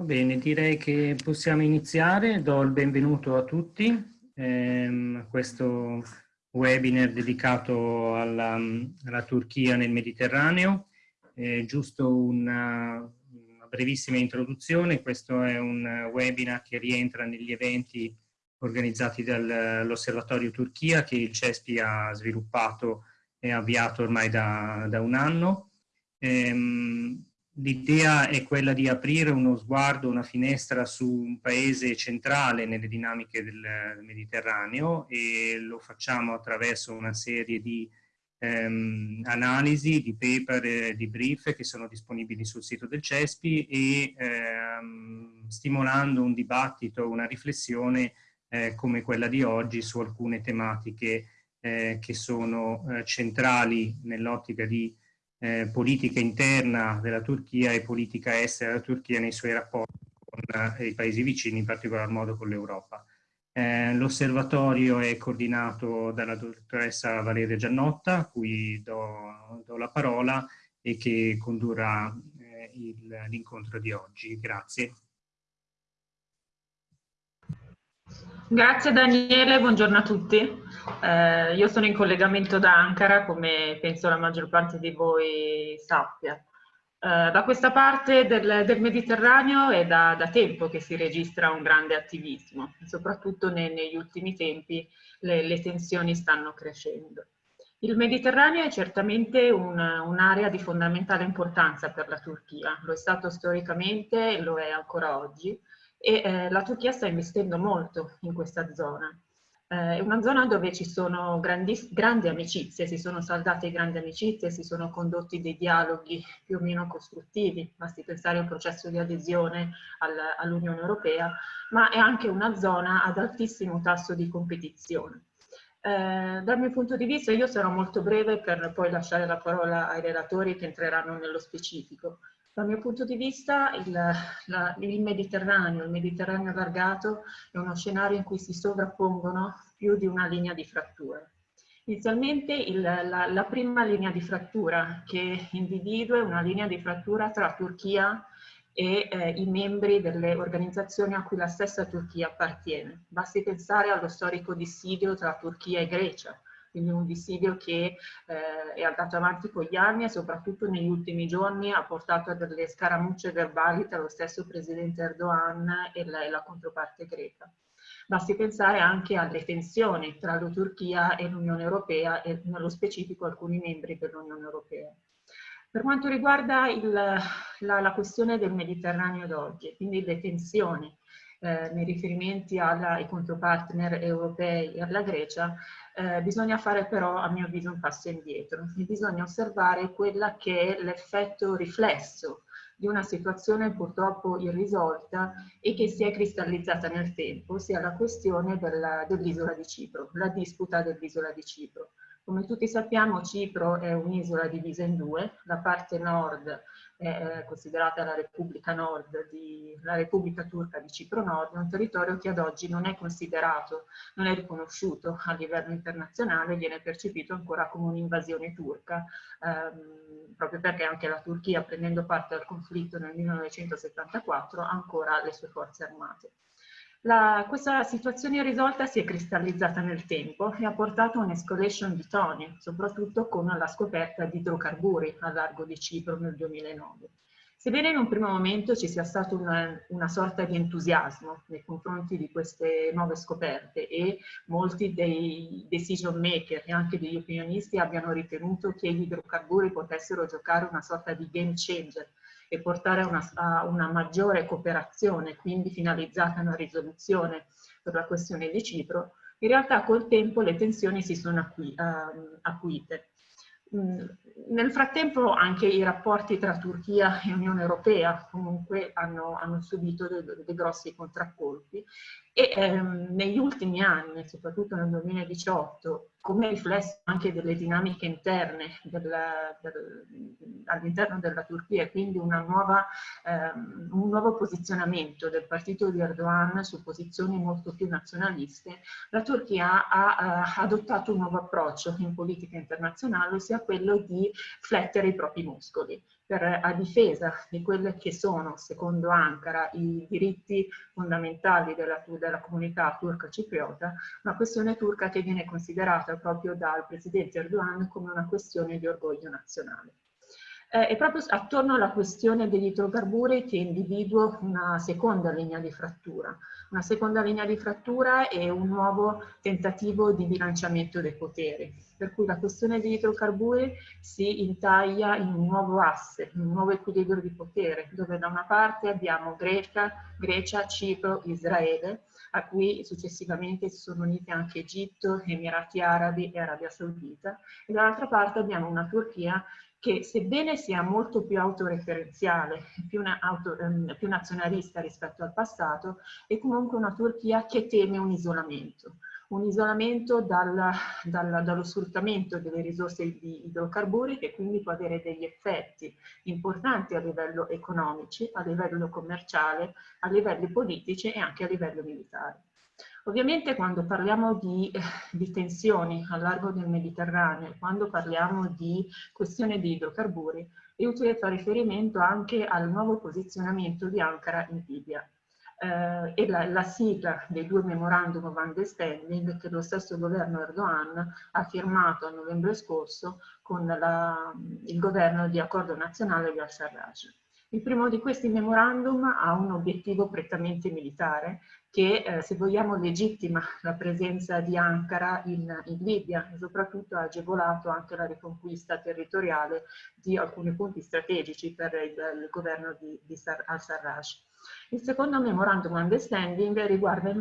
Va bene, direi che possiamo iniziare. Do il benvenuto a tutti ehm, a questo webinar dedicato alla, alla Turchia nel Mediterraneo. Eh, giusto una, una, brevissima introduzione, questo è un webinar che rientra negli eventi organizzati dall'Osservatorio Turchia che il CESPI ha sviluppato e avviato ormai da, da un anno. Ehm, L'idea è quella di aprire uno sguardo, una finestra su un paese centrale nelle dinamiche del Mediterraneo e lo facciamo attraverso una serie di ehm, analisi, di paper, di brief che sono disponibili sul sito del CESPI e ehm, stimolando un dibattito, una riflessione eh, come quella di oggi su alcune tematiche eh, che sono eh, centrali nell'ottica di eh, politica interna della Turchia e politica estera della Turchia nei suoi rapporti con eh, i paesi vicini, in particolar modo con l'Europa. Eh, L'osservatorio è coordinato dalla dottoressa Valeria Giannotta, a cui do, do la parola e che condurrà eh, l'incontro di oggi. Grazie. Grazie Daniele, buongiorno a tutti. Eh, io sono in collegamento da Ankara, come penso la maggior parte di voi sappia. Eh, da questa parte del, del Mediterraneo è da, da, tempo che si registra un grande attivismo, soprattutto ne, negli ultimi tempi le, le, tensioni stanno crescendo. Il Mediterraneo è certamente un'area un di fondamentale importanza per la Turchia, lo è stato storicamente e lo è ancora oggi, e eh, la Turchia sta investendo molto in questa zona. Eh, è una zona dove ci sono grandi, grandi amicizie, si sono saldate grandi amicizie, si sono condotti dei dialoghi più o meno costruttivi, basti pensare al processo di adesione al, all'Unione Europea, ma è anche una zona ad altissimo tasso di competizione. Eh, dal mio punto di vista io sarò molto breve per poi lasciare la parola ai relatori che entreranno nello specifico. Dal mio punto di vista il, la, il, Mediterraneo, il Mediterraneo allargato è uno scenario in cui si sovrappongono più di una linea di frattura. Inizialmente il, la, la, prima linea di frattura che individua è una linea di frattura tra Turchia e eh, i membri delle organizzazioni a cui la stessa Turchia appartiene. Basti pensare allo storico dissidio tra Turchia e Grecia, quindi un dissidio che eh, è andato avanti con gli anni e soprattutto negli ultimi giorni ha portato a delle scaramucce verbali tra lo stesso presidente Erdogan e la, e la controparte greca. Basti pensare anche alle tensioni tra la Turchia e l'Unione Europea e nello specifico alcuni membri dell'Unione Europea. Per quanto riguarda il, la, la, questione del Mediterraneo d'oggi, quindi le tensioni eh, nei riferimenti alla, ai contropartner europei e alla Grecia, eh, bisogna fare però a mio avviso un passo indietro. Bisogna osservare quella che è l'effetto riflesso di una situazione purtroppo irrisolta e che si è cristallizzata nel tempo, sia la questione dell'isola di Cipro, la disputa dell'isola di Cipro. Come tutti sappiamo Cipro è un'isola divisa in due, la parte nord è considerata la Repubblica di, la Repubblica Turca di Cipro Nord, un territorio che ad oggi non è considerato, non è riconosciuto a livello internazionale, viene percepito ancora come un'invasione turca, ehm, proprio perché anche la Turchia, prendendo parte al conflitto nel 1974, ha ancora le sue forze armate. La, questa situazione irrisolta si è cristallizzata nel tempo e ha portato a un'escalation di toni, soprattutto con la scoperta di idrocarburi a largo di Cipro nel 2009. Sebbene in un primo momento ci sia stato una, una, sorta di entusiasmo nei confronti di queste nuove scoperte e molti dei decision maker e anche degli opinionisti abbiano ritenuto che gli idrocarburi potessero giocare una sorta di game changer e portare a una, a una maggiore cooperazione, quindi finalizzata a una risoluzione per la questione di Cipro, in realtà col tempo le tensioni si sono uh, acuite. Mm, nel frattempo anche i rapporti tra Turchia e Unione Europea comunque hanno, hanno subito dei, dei, grossi contraccolpi e ehm, negli ultimi anni, soprattutto nel 2018, come riflesso anche delle dinamiche interne del, all'interno della Turchia, quindi nuova, ehm, un nuovo posizionamento del partito di Erdogan su posizioni molto più nazionaliste, la Turchia ha eh, adottato un nuovo approccio in politica internazionale, ossia quello di flettere i propri muscoli per, a difesa di quelle che sono, secondo Ankara, i diritti fondamentali della, della comunità turca cipriota, una questione turca che viene considerata proprio dal presidente Erdogan come una questione di orgoglio nazionale eh, è proprio attorno alla questione degli idrocarburi che individuo una seconda linea di frattura. Una seconda linea di frattura è un nuovo tentativo di bilanciamento dei poteri, per cui la questione degli idrocarburi si intaglia in un nuovo asse, in un nuovo equilibrio di potere, dove da una parte abbiamo Grecia, Grecia Cipro, Israele, a cui successivamente si sono uniti anche Egitto, Emirati Arabi e Arabia Saudita, e dall'altra parte abbiamo una Turchia che sebbene sia molto più autoreferenziale, più, auto, ehm, più, nazionalista rispetto al passato, è comunque una Turchia che teme un isolamento, un isolamento dal, dal, dallo sfruttamento delle risorse di idrocarburi che quindi può avere degli effetti importanti a livello economici, a livello commerciale, a livelli politici e anche a livello militare. Ovviamente quando parliamo di, eh, di, tensioni al largo del Mediterraneo, quando parliamo di questione di idrocarburi, è utile fare riferimento anche al nuovo posizionamento di Ankara in Libia. Eh, e la, la, sigla dei due memorandum of understanding che lo stesso governo Erdogan ha firmato a novembre scorso con la, il governo di accordo nazionale di al-Sarraj. Il primo di questi memorandum ha un obiettivo prettamente militare che, eh, se vogliamo, legittima la presenza di Ankara in, in, Libia e soprattutto ha agevolato anche la riconquista territoriale di alcuni punti strategici per il, il governo di, di al-Sarraj. Il secondo memorandum understanding riguarda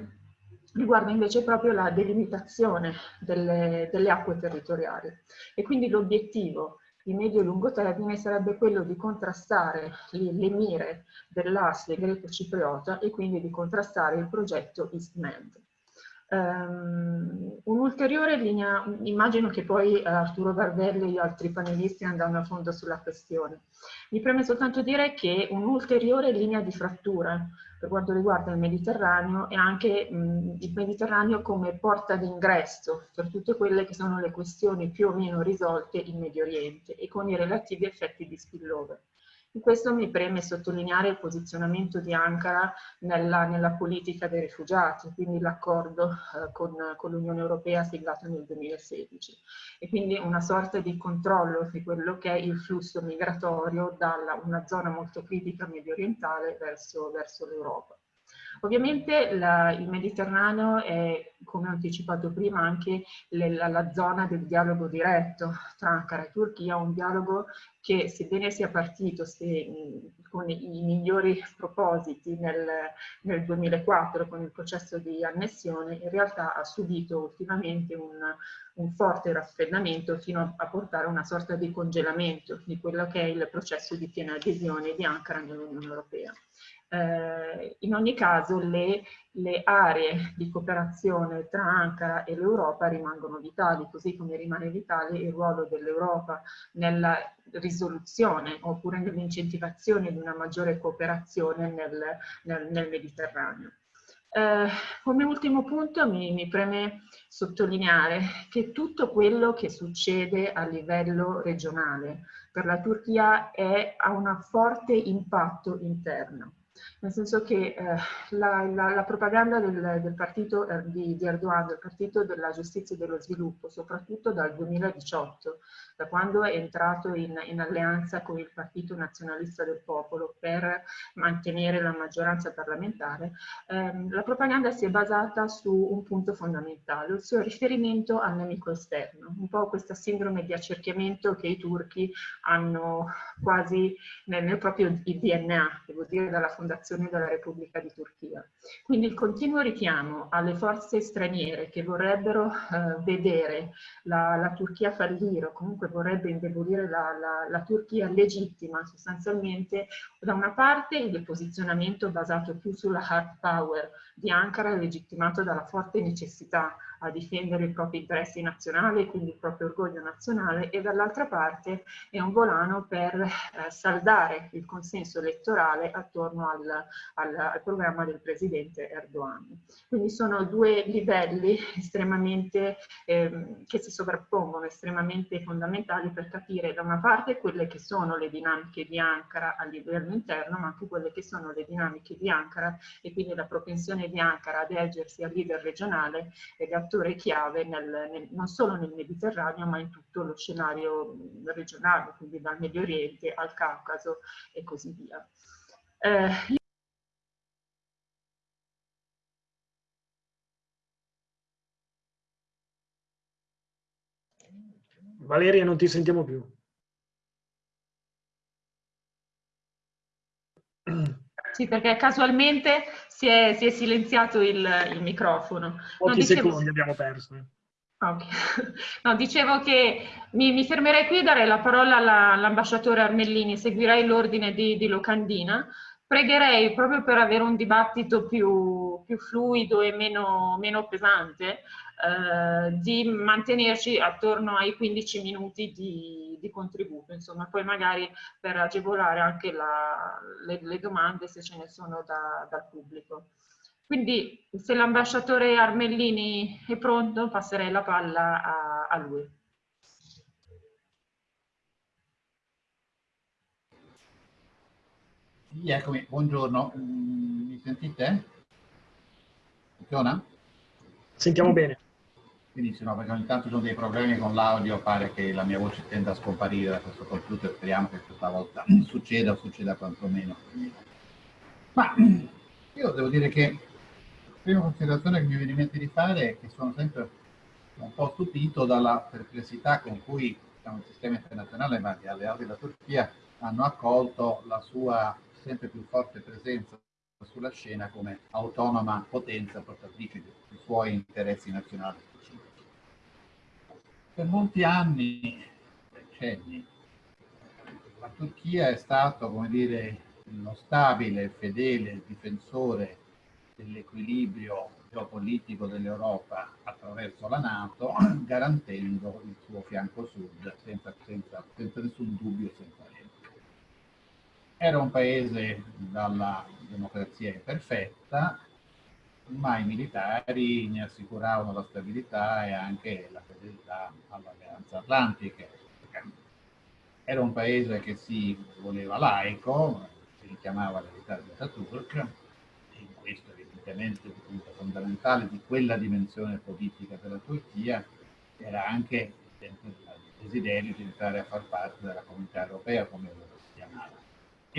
riguarda invece proprio la delimitazione delle, delle acque territoriali e quindi l'obiettivo di medio e lungo termine sarebbe quello di contrastare le, le mire dell'asse greco-cipriota e quindi di contrastare il progetto EastMed. Um, Un'ulteriore linea, immagino che poi Arturo Gardelli e gli altri panelisti andranno a fondo sulla questione. Mi preme soltanto dire che un'ulteriore linea di frattura per quanto riguarda il Mediterraneo e anche mh, il Mediterraneo come porta d'ingresso per tutte quelle che sono le questioni più o meno risolte in Medio Oriente e con i relativi effetti di spillover. In questo mi preme sottolineare il posizionamento di Ankara nella, nella politica dei rifugiati, quindi l'accordo eh, con, con l'Unione Europea siglato nel 2016 e quindi una sorta di controllo di quello che è il flusso migratorio da una zona molto critica medio orientale verso, verso l'Europa. Ovviamente la, il Mediterraneo è, come ho anticipato prima, anche le, la, la, zona del dialogo diretto tra Ankara e Turchia, un dialogo che sebbene sia partito se, con i, migliori propositi nel, nel, 2004 con il processo di annessione, in realtà ha subito ultimamente un, un forte raffreddamento fino a, a portare a una sorta di congelamento di quello che è il processo di piena adesione di Ankara nell'Unione Europea. Eh, in ogni caso le, le, aree di cooperazione tra Ankara e l'Europa rimangono vitali, così come rimane vitale il ruolo dell'Europa nella risoluzione oppure nell'incentivazione di una maggiore cooperazione nel, nel, nel Mediterraneo. Eh, come ultimo punto mi, mi, preme sottolineare che tutto quello che succede a livello regionale per la Turchia è, ha un forte impatto interno nel senso che eh, la, la, la, propaganda del, del partito eh, di, di, Erdogan, del partito della giustizia e dello sviluppo, soprattutto dal 2018, da quando è entrato in, in alleanza con il Partito Nazionalista del Popolo per mantenere la maggioranza parlamentare, ehm, la propaganda si è basata su un punto fondamentale, il suo riferimento al nemico esterno, un po' questa sindrome di accerchiamento che i turchi hanno quasi nel, nel proprio DNA, devo dire dalla fondazione della Repubblica di Turchia. Quindi il continuo richiamo alle forze straniere che vorrebbero eh, vedere la, la, Turchia fallire o comunque vorrebbe indebolire la, la, la, Turchia legittima sostanzialmente da una parte il posizionamento basato più sulla hard power di Ankara legittimato dalla forte necessità a difendere i propri interessi nazionali, quindi il proprio orgoglio nazionale, e dall'altra parte è un volano per eh, saldare il consenso elettorale attorno al, al, al, programma del presidente Erdogan. Quindi sono due livelli estremamente, eh, che si sovrappongono, estremamente fondamentali per capire da una parte quelle che sono le dinamiche di Ankara a livello interno, ma anche quelle che sono le dinamiche di Ankara e quindi la propensione di Ankara ad ergersi al leader regionale ed attore chiave nel, nel, non solo nel Mediterraneo ma in tutto lo scenario regionale, quindi dal Medio Oriente al Caucaso e così via. Eh, Valeria, non ti sentiamo più. Sì, perché casualmente si è, si è silenziato il, il, microfono. Pochi dicevo... secondi abbiamo perso. Eh. Okay. No, dicevo che mi, mi, fermerei qui e darei la parola all'ambasciatore Armellini, seguirei l'ordine di, di, Locandina. Pregherei, proprio per avere un dibattito più, più fluido e meno, meno pesante, eh, di mantenerci attorno ai 15 minuti di, di, contributo, insomma, poi magari per agevolare anche la, le, le, domande se ce ne sono da, dal pubblico. Quindi se l'ambasciatore Armellini è pronto passerei la palla a, a lui. Eccomi, buongiorno, mm, mi sentite? Funziona? Sentiamo bene. Benissimo, perché ogni tanto ci sono dei problemi con l'audio, pare che la mia voce tenda a scomparire da questo computer, speriamo che questa volta succeda o succeda quantomeno. Ma io devo dire che la prima considerazione che mi viene in mente di fare è che sono sempre un po' stupito dalla perplessità con cui diciamo, il sistema internazionale, ma gli alleati della Turchia, hanno accolto la sua sempre più forte presenza sulla scena come autonoma potenza portatrice dei suoi interessi nazionali per molti anni, decenni, la Turchia è stato, come dire, uno stabile fedele difensore dell'equilibrio geopolitico dell'Europa attraverso la Nato, garantendo il suo fianco sud senza, senza, senza nessun dubbio senza remore. Era un paese dalla democrazia imperfetta, ma i militari ne assicuravano la stabilità e anche la fedeltà all'alleanza atlantica. Era un paese che si voleva laico, si richiamava l'unità di Ataturk, e questo evidentemente il punto fondamentale di quella dimensione politica della Turchia era anche il desiderio di entrare a far parte della comunità europea, come lo si chiamava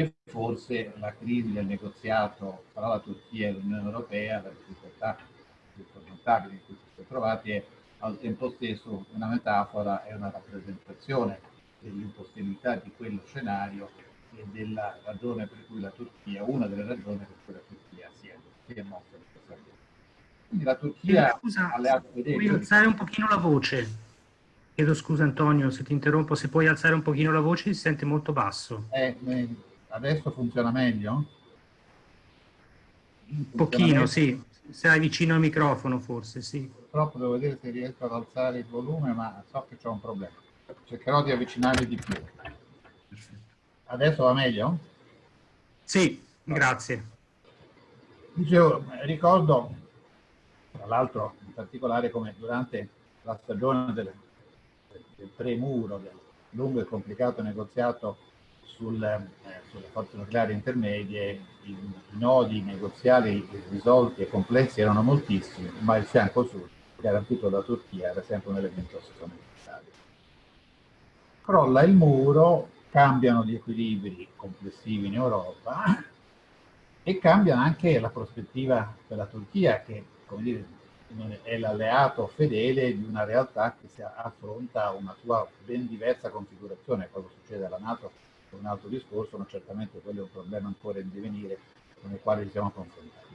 e forse la crisi del negoziato tra la Turchia e l'Unione Europea, la difficoltà più sormontabili in cui si sono trovati, è al tempo stesso una metafora e una rappresentazione dell'impossibilità di quello scenario e della ragione per cui la Turchia, una delle ragioni per cui la Turchia si è, si è mossa in questa via. Quindi la Turchia... Scusa, puoi alzare un pochino la voce? Chiedo scusa Antonio se ti interrompo, se puoi alzare un pochino la voce si sente molto basso. Eh, eh, Adesso funziona meglio? Un pochino, sì. Sei vicino al microfono forse, sì. Purtroppo devo vedere se riesco ad alzare il volume, ma so che c'è un problema. Cercherò di avvicinarli di più. Adesso va meglio? Sì, grazie. Dicevo, ricordo, tra l'altro in particolare come durante la stagione del, del, del premuro, del lungo e complicato negoziato sul, eh, sulle forze nucleari intermedie i, i nodi negoziali risolti e complessi erano moltissimi, ma il fianco sud, garantito da Turchia, era sempre un elemento fondamentale. Crolla il muro, cambiano gli equilibri complessivi in Europa e cambia anche la prospettiva della Turchia che, come dire, è l'alleato fedele di una realtà che si affronta una sua ben diversa configurazione. Cosa succede alla Nato un altro discorso, ma certamente quello è un problema ancora in divenire con il quale ci siamo confrontati.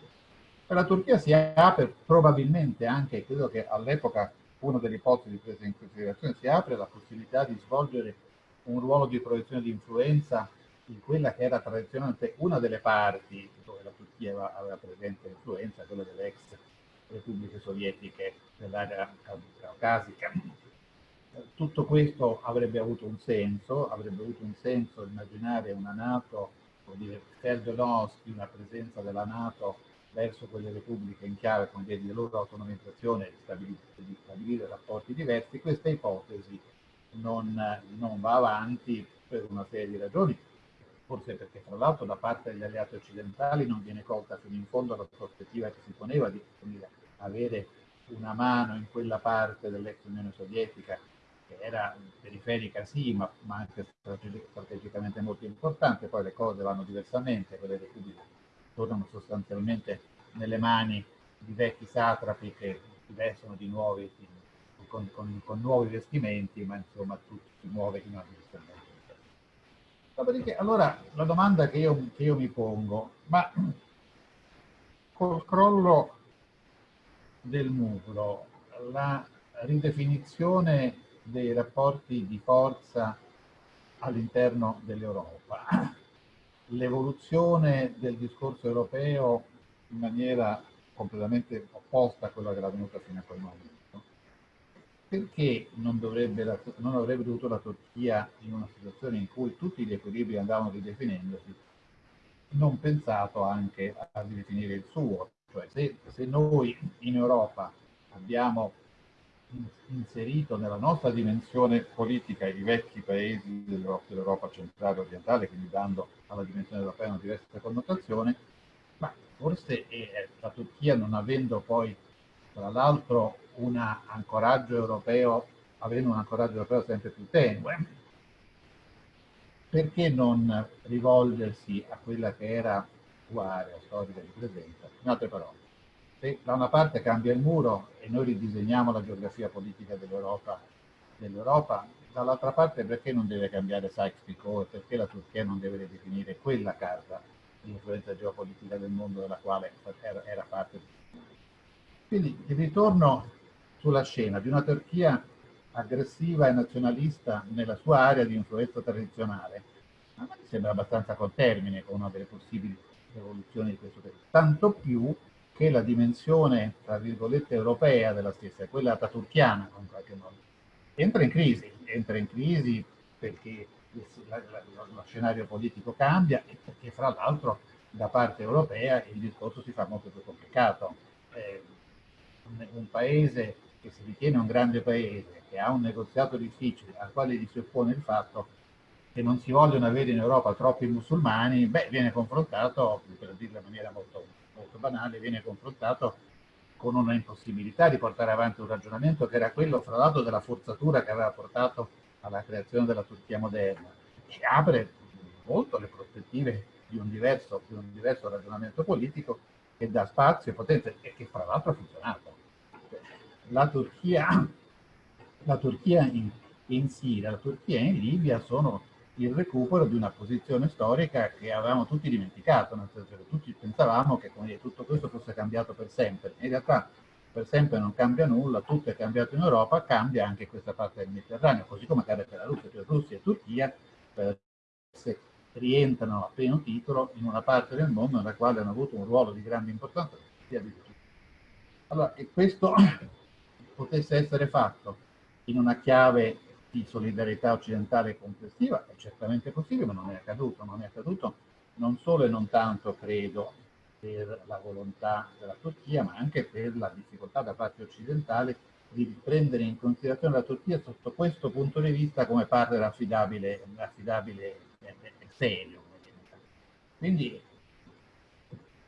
Per la Turchia si apre probabilmente anche, credo che all'epoca una delle ipotesi prese in considerazione, si apre la possibilità di svolgere un ruolo di proiezione di influenza in quella che era tradizionalmente una delle parti dove la Turchia aveva presente influenza, quella dell'ex repubbliche sovietiche dell'area caucasica. Tutto questo avrebbe avuto un senso, avrebbe avuto un senso immaginare una Nato, vuol dire, faire de di una presenza della Nato verso quelle repubbliche in chiave con di loro autonomizzazione e di, di stabilire rapporti diversi, questa ipotesi non, non va avanti per una serie di ragioni, forse perché tra l'altro da parte degli alleati occidentali non viene colta fino in fondo la prospettiva che si poneva di avere una mano in quella parte dell'ex Unione Sovietica che era periferica sì, ma, ma anche strategicamente molto importante, poi le cose vanno diversamente, quelle repubbliche tornano sostanzialmente nelle mani di vecchi satrapi che vestono di nuovi, con, con, con, nuovi vestimenti, ma insomma tutto si muove in una direzione. Dopodiché, allora, la domanda che io, che io mi pongo, ma col crollo del muro, la ridefinizione dei rapporti di forza all'interno dell'Europa, l'evoluzione del discorso europeo in maniera completamente opposta a quella che era venuta fino a quel momento. Perché non, dovrebbe, non avrebbe dovuto la Turchia, in una situazione in cui tutti gli equilibri andavano ridefinendosi, non pensato anche a ridefinire il suo? Cioè se, se noi in Europa abbiamo inserito nella nostra dimensione politica i vecchi paesi dell'Europa centrale e orientale, quindi dando alla dimensione europea una diversa connotazione, ma forse eh, la Turchia non avendo poi, tra l'altro, un ancoraggio europeo, avendo un ancoraggio europeo sempre più tenue, perché non rivolgersi a quella che era sua area storica di presenza? In altre parole, se da una parte cambia il muro e noi ridisegniamo la geografia politica dell'Europa, dell'Europa dall'altra parte perché non deve cambiare Sykes-Picot perché la Turchia non deve ridefinire quella carta di influenza geopolitica del mondo della quale era, era parte. Quindi il ritorno sulla scena di una Turchia aggressiva e nazionalista nella sua area di influenza tradizionale, a me sembra abbastanza con termine con una delle possibili evoluzioni di questo periodo. Tanto più che la dimensione, tra virgolette, europea della stessa, quella ataturchiana in qualche modo, entra in crisi, entra in crisi perché lo scenario politico cambia e perché fra l'altro da parte europea il discorso si fa molto più complicato. Eh, un, un, paese che si ritiene un grande paese, che ha un negoziato difficile, al quale gli si oppone il fatto che non si vogliono avere in Europa troppi musulmani, beh, viene confrontato, per dirlo in maniera molto, molto banale, viene confrontato con una impossibilità di portare avanti un ragionamento che era quello, fra l'altro, della forzatura che aveva portato alla creazione della Turchia moderna, che apre molto le prospettive di un diverso, di un diverso ragionamento politico che dà spazio e potenza e che fra l'altro ha funzionato. La Turchia, la Turchia in, in Siria, la Turchia in Libia sono il recupero di una posizione storica che avevamo tutti dimenticato, nel senso che tutti pensavamo che dire, tutto questo fosse cambiato per sempre. In realtà per sempre non cambia nulla, tutto è cambiato in Europa, cambia anche questa parte del Mediterraneo, così come accade per la Russia, cioè Russia e Turchia eh, rientrano a pieno titolo in una parte del mondo nella quale hanno avuto un ruolo di grande importanza. Allora, e questo potesse essere fatto in una chiave di solidarietà occidentale complessiva, è certamente possibile, ma non è accaduto. Non è accaduto non solo e non tanto, credo, per la volontà della Turchia, ma anche per la difficoltà da parte occidentale di prendere in considerazione la Turchia sotto questo punto di vista come partner affidabile, affidabile e, serio. Quindi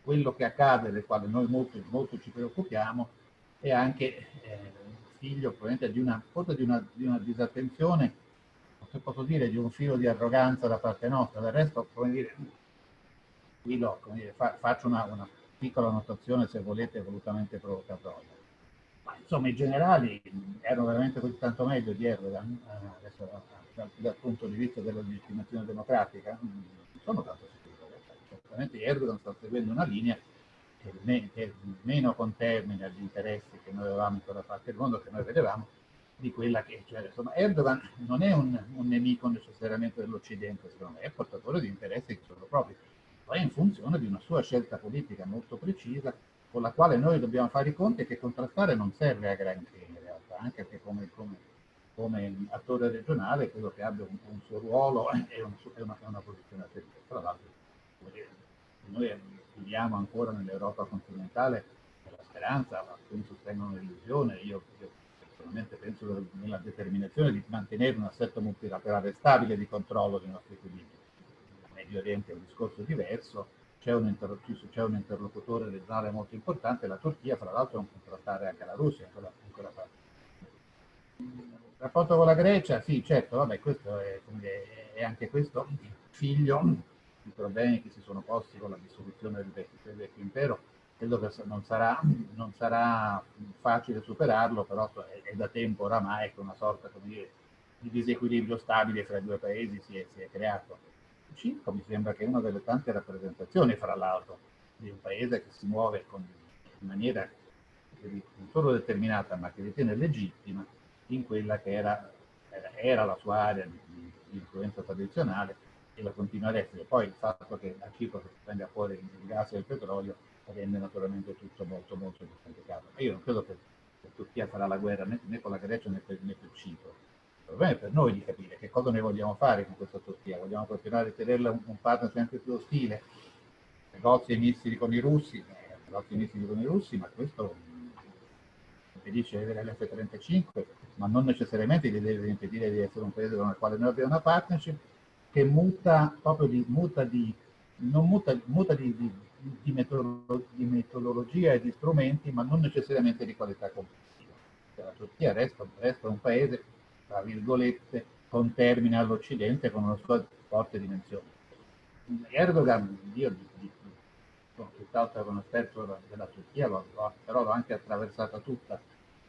quello che accade, del quale noi molto, molto ci preoccupiamo, è anche eh, figlio probabilmente di una, forse di una, di una disattenzione, se posso dire, di un filo di arroganza da parte nostra. Del resto, come dire, qui lo, come dire, fa, faccio una, una, piccola notazione, se volete, volutamente provocatoria. Ma insomma, i generali erano veramente così tanto meglio di Erdogan, eh, adesso, dal, dal, punto di vista della legittimazione democratica, non sono tanto sicuro. Certamente Erdogan sta seguendo una linea che è meno contermine agli interessi che noi avevamo in quella parte del mondo, che noi vedevamo, di quella che, cioè, insomma, Erdogan non è un, un nemico necessariamente dell'Occidente, secondo me, è portatore di interessi che sono propri, ma è in funzione di una sua scelta politica molto precisa, con la quale noi dobbiamo fare i conti e che contrastare non serve a granché in realtà, anche perché come, come, come attore regionale credo che abbia un, un suo ruolo e un, una, una, posizione a. Tra l'altro noi viviamo ancora nell'Europa continentale la speranza, alcuni sostengono l'illusione, io, io personalmente penso nella determinazione di mantenere un assetto multilaterale stabile di controllo dei nostri equilibri. Il Medio Oriente è un discorso diverso, c'è un, un, interlocutore regionale molto importante, la Turchia fra l'altro è un contrattare anche la Russia, ancora, ancora fa. Rapporto con la Grecia, sì certo, vabbè, questo è, è anche questo figlio di problemi che si sono posti con la dissoluzione del vecchio, del vecchio impero, credo che non sarà, non sarà facile superarlo, però è, è, da tempo oramai che una sorta dire, di disequilibrio stabile fra i due paesi si è, si è creato. Cipro mi sembra che è una delle tante rappresentazioni, fra l'altro, di un paese che si muove con, in maniera non solo determinata, ma che ritiene legittima in quella che era, era la sua area di, di, influenza tradizionale e la continua ad essere. Poi il fatto che a Cipro si venga fuori il gas e il petrolio rende naturalmente tutto molto molto più complicato. Ma io non credo che la Turchia farà la guerra né, né con la Grecia né per, né per Cipro il problema è per noi di capire che cosa ne vogliamo fare con questa Turchia. Vogliamo continuare a tenerla un, un partner sempre più ostile, negozi e missili con i russi, eh, negozi e missili con i russi, ma questo impedisce di avere l'F-35, ma non necessariamente gli deve impedire di essere un paese con il quale noi abbiamo una partnership che muta proprio di, muta di, non muta, muta di, di, di, metodolo, di metodologia e di strumenti, ma non necessariamente di qualità complessiva. Cioè, la Turchia resta, resta un paese tra virgolette, con termine all'Occidente con una sua forte dimensione. Erdogan, io sono tutt'altro che un esperto della Turchia, però l'ho anche attraversata tutta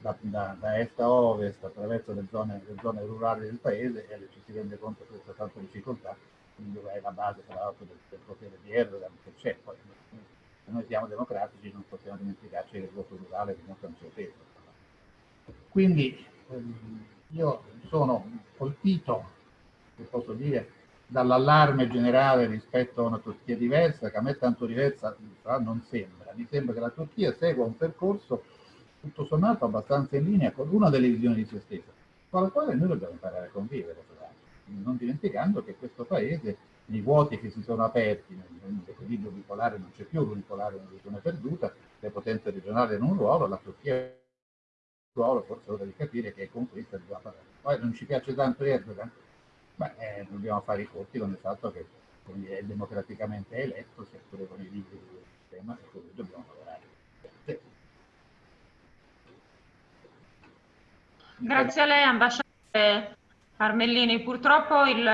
da, da, da, est a ovest, attraverso le zone, le zone, rurali del paese e ci si rende conto che questa tanta difficoltà, quindi è la base tra l'altro del, del, potere di Erdogan che c'è. Poi se noi siamo democratici non possiamo dimenticarci che il voto rurale un suo peso. Quindi ehm, io sono colpito, se posso dire, dall'allarme generale rispetto a una Turchia diversa, che a me tanto diversa non sembra. Mi sembra che la Turchia segua un percorso tutto sommato abbastanza in linea con una delle visioni di se stessa, con la quale noi dobbiamo imparare a convivere, non dimenticando che questo paese, nei vuoti che si sono aperti, nell'equilibrio bipolare non c'è più, l'unipolare è una visione perduta, le potenze regionali hanno un ruolo, la Turchia ruolo forse ora di capire che con questo dobbiamo parlare. Poi non ci piace tanto Erdogan, ma eh, dobbiamo fare i conti con il fatto che è democraticamente eletto, sia pure con i libri del sistema, e lui dobbiamo lavorare. Sì. Grazie a lei, ambasciatore Armellini. Purtroppo il,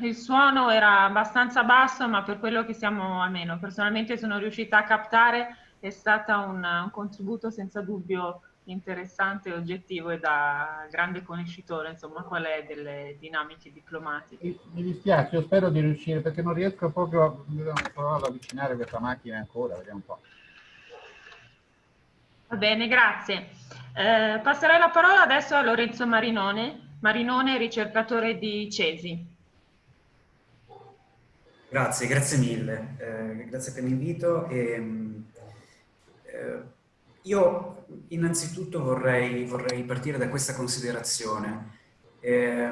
il, suono era abbastanza basso, ma per quello che siamo, almeno personalmente sono riuscita a captare, è stato un, un contributo senza dubbio interessante, oggettivo e da grande conoscitore, insomma, qual è delle dinamiche diplomatiche. Mi dispiace, io spero di riuscire, perché non riesco proprio a, ad avvicinare questa macchina ancora, vediamo un po'. Va bene, grazie. Eh, passerei la parola adesso a Lorenzo Marinone, Marinone, ricercatore di Cesi. Grazie, grazie mille. Eh, grazie per l'invito. Eh, io innanzitutto vorrei, vorrei, partire da questa considerazione. Eh,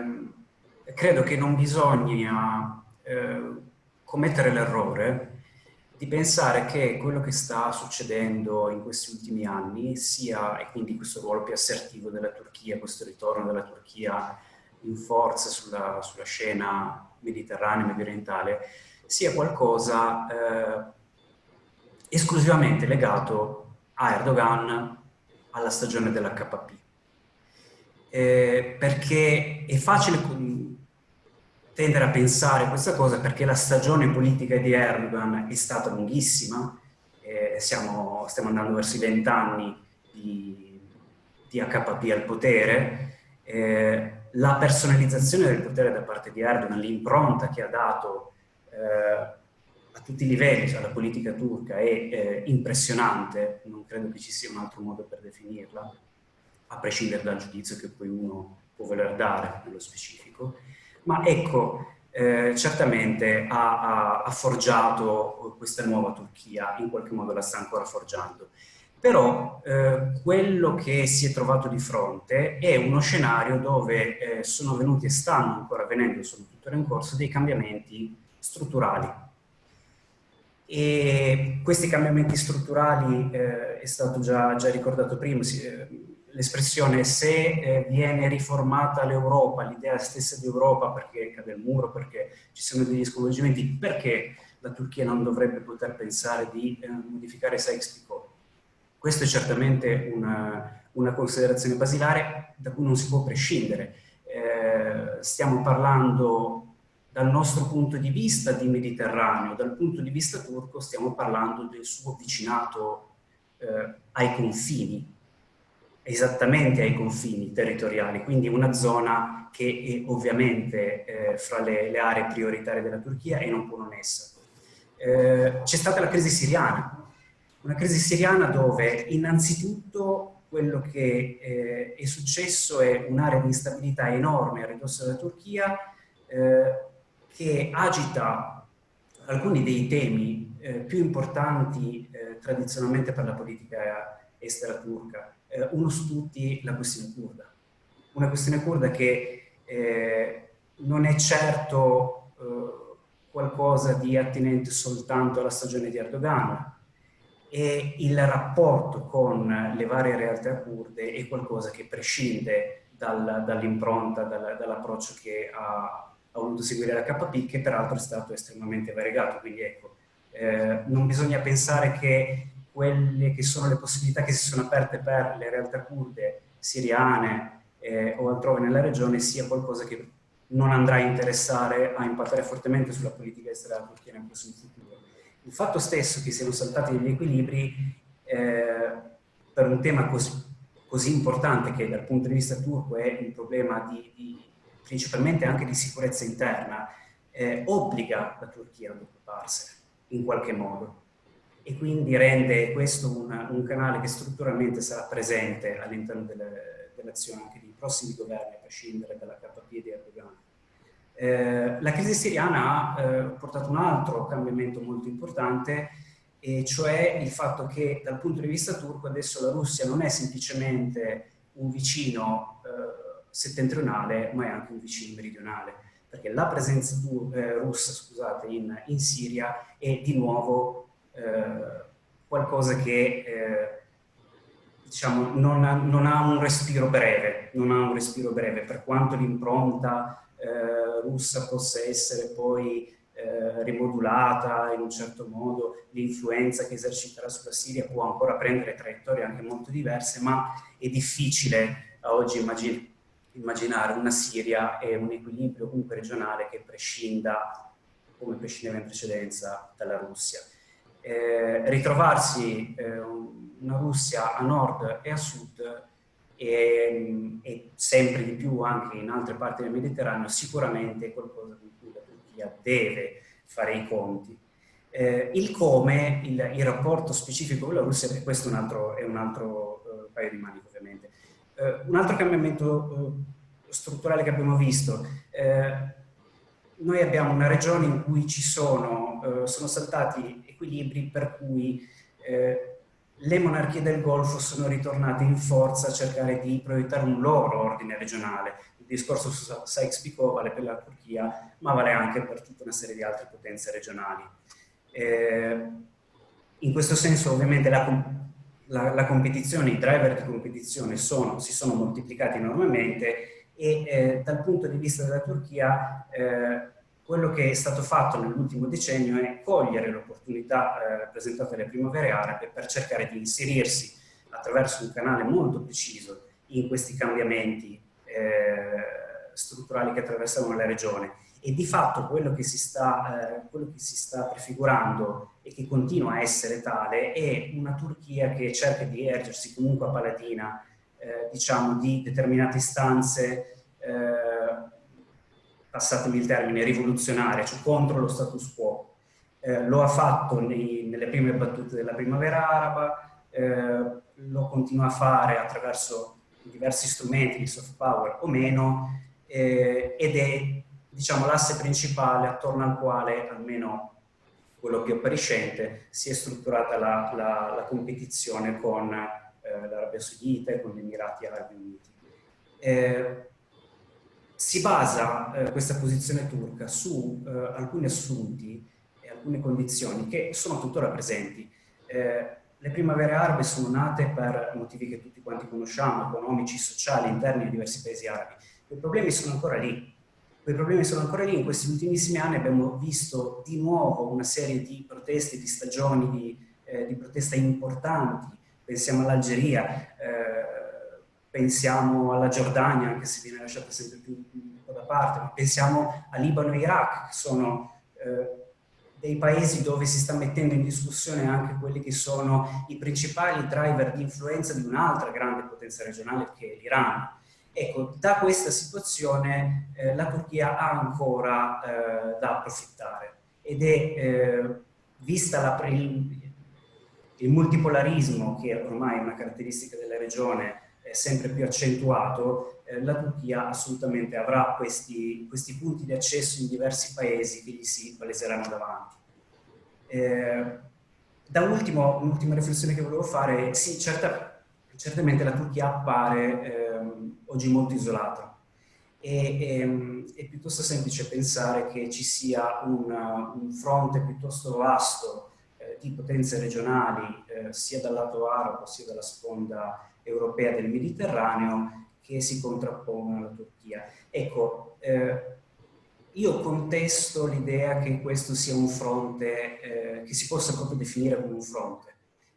credo che non bisogna eh, commettere l'errore di pensare che quello che sta succedendo in questi ultimi anni sia, e quindi questo ruolo più assertivo della Turchia, questo ritorno della Turchia in forza sulla, sulla scena mediterranea medio orientale, sia qualcosa eh, esclusivamente legato a Erdogan alla stagione dell'HP. Eh, perché è facile tendere a pensare questa cosa perché la stagione politica di Erdogan è stata lunghissima, eh, siamo, stiamo andando verso i vent'anni di, di HPP al potere, eh, la personalizzazione del potere da parte di Erdogan, l'impronta che ha dato eh, a tutti i livelli, cioè la politica turca è eh, impressionante, non credo che ci sia un altro modo per definirla, a prescindere dal giudizio che poi uno può voler dare nello specifico, ma ecco, eh, certamente ha, ha, ha, forgiato questa nuova Turchia, in qualche modo la sta ancora forgiando. Però eh, quello che si è trovato di fronte è uno scenario dove eh, sono venuti e stanno ancora avvenendo, sono tuttora in corso, dei cambiamenti strutturali. E questi cambiamenti strutturali, eh, è stato già, già ricordato prima, eh, l'espressione se eh, viene riformata l'Europa, l'idea stessa di Europa perché cade il muro, perché ci sono degli sconvolgimenti, perché la Turchia non dovrebbe poter pensare di eh, modificare Sykes-Picot questa è certamente una, una, considerazione basilare da cui non si può prescindere. Eh, stiamo parlando dal nostro punto di vista di Mediterraneo, dal punto di vista turco stiamo parlando del suo vicinato eh, ai confini, esattamente ai confini territoriali, quindi una zona che è ovviamente eh, fra le, le, aree prioritarie della Turchia e non può non essere. Eh, c'è stata la crisi siriana, una crisi siriana dove innanzitutto quello che eh, è successo è un'area di instabilità enorme a ridosso della Turchia eh, che agita alcuni dei temi eh, più importanti eh, tradizionalmente per la politica estera turca. Eh, uno su tutti la questione kurda. Una questione kurda che eh, non è certo qualcosa di attinente soltanto alla stagione di Erdogan, e il rapporto con le varie realtà kurde è qualcosa che prescinde dal, dall'impronta, dal, dall'approccio che ha, ha, voluto seguire la KP, che peraltro è stato estremamente variegato. Quindi ecco, eh, non bisogna pensare che quelle che sono le possibilità che si sono aperte per le realtà kurde siriane eh, o altrove nella regione sia qualcosa che non andrà a interessare, a impattare fortemente sulla politica estera della Turchia nel prossimo futuro. Il fatto stesso che siano saltati degli equilibri eh, per un tema così, così, importante che dal punto di vista turco è un problema di, di, principalmente anche di sicurezza interna, eh, obbliga la Turchia ad occuparsene in qualche modo e quindi rende questo un, un canale che strutturalmente sarà presente all'interno dell'azione anche dei prossimi governi, a prescindere dalla KP di Erdogan. Eh, la crisi siriana ha eh, portato un altro cambiamento molto importante, e cioè il fatto che dal punto di vista turco adesso la Russia non è semplicemente un vicino eh, settentrionale, ma è anche un vicino meridionale, perché la presenza eh, russa scusate, in, in, Siria è di nuovo eh, qualcosa che diciamo, non ha, non ha un respiro breve, non ha un respiro breve, per quanto l'impronta eh, russa possa essere poi eh, rimodulata in un certo modo, l'influenza che eserciterà sulla Siria può ancora prendere traiettorie anche molto diverse, ma è difficile a oggi immagin immaginare una Siria e un equilibrio comunque regionale che prescinda, come prescindeva in precedenza, dalla Russia. Eh, ritrovarsi eh, una Russia a nord e a sud e, e, sempre di più anche in altre parti del Mediterraneo, sicuramente è qualcosa con cui la Turchia deve fare i conti. Eh, il come, il, il, rapporto specifico con la Russia, e questo è un altro, è un altro uh, paio di maniche ovviamente. Uh, un altro cambiamento uh, strutturale che abbiamo visto, noi abbiamo una regione in cui ci sono, sono saltati equilibri per cui le monarchie del Golfo sono ritornate in forza a cercare di proiettare un loro ordine regionale. Il discorso su Sykes-Picot vale per la Turchia, ma vale anche per tutta una serie di altre potenze regionali. Eh, in questo senso ovviamente la, la, la, competizione, i driver di competizione sono, si sono moltiplicati enormemente e eh, dal punto di vista della Turchia eh, quello che è stato fatto nell'ultimo decennio è cogliere l'opportunità eh, rappresentata dalle primavere arabe per cercare di inserirsi attraverso un canale molto preciso in questi cambiamenti eh, strutturali che attraversavano la regione. E di fatto quello che, si sta, eh, quello che si sta prefigurando e che continua a essere tale è una Turchia che cerca di ergersi comunque a palatina eh, diciamo di determinate istanze eh, passatemi il termine, rivoluzionaria, cioè contro lo status quo. Eh, lo ha fatto nei, nelle prime battute della primavera araba, eh, lo continua a fare attraverso diversi strumenti di soft power o meno, eh, ed è diciamo, l'asse principale attorno al quale, almeno quello più appariscente, si è strutturata la, la, la competizione con eh, l'Arabia Saudita e con gli Emirati Arabi Uniti. Si basa eh, questa posizione turca su eh, alcuni assunti e alcune condizioni che sono tuttora presenti. Eh, le primavere arabe sono nate per motivi che tutti quanti conosciamo, economici, sociali, interni di diversi paesi arabi. I problemi sono ancora lì. Quei problemi sono ancora lì. In questi ultimissimi anni abbiamo visto di nuovo una serie di proteste, di stagioni di, eh, di protesta importanti. Pensiamo all'Algeria, eh, pensiamo alla Giordania, anche se viene lasciata sempre più da parte, ma pensiamo a Libano e Iraq, che sono eh, dei paesi dove si sta mettendo in discussione anche quelli che sono i principali driver di influenza di un'altra grande potenza regionale che è l'Iran. Ecco, da questa situazione eh, la Turchia ha ancora eh, da approfittare ed è, eh, vista la, il, il multipolarismo che ormai è una caratteristica della regione sempre più accentuato, eh, la Turchia assolutamente avrà questi, questi, punti di accesso in diversi paesi che gli si paleseranno davanti. Eh, da ultimo, un'ultima riflessione che volevo fare, sì, certa, certamente la Turchia appare ehm, oggi molto isolata e, e, ehm, è piuttosto semplice pensare che ci sia una, un fronte piuttosto vasto eh, di potenze regionali, eh, sia dal lato arabo sia dalla sponda europea del Mediterraneo, che si contrappongono alla Turchia. Ecco, eh, io contesto l'idea che questo sia un fronte, eh, che si possa proprio definire come un fronte.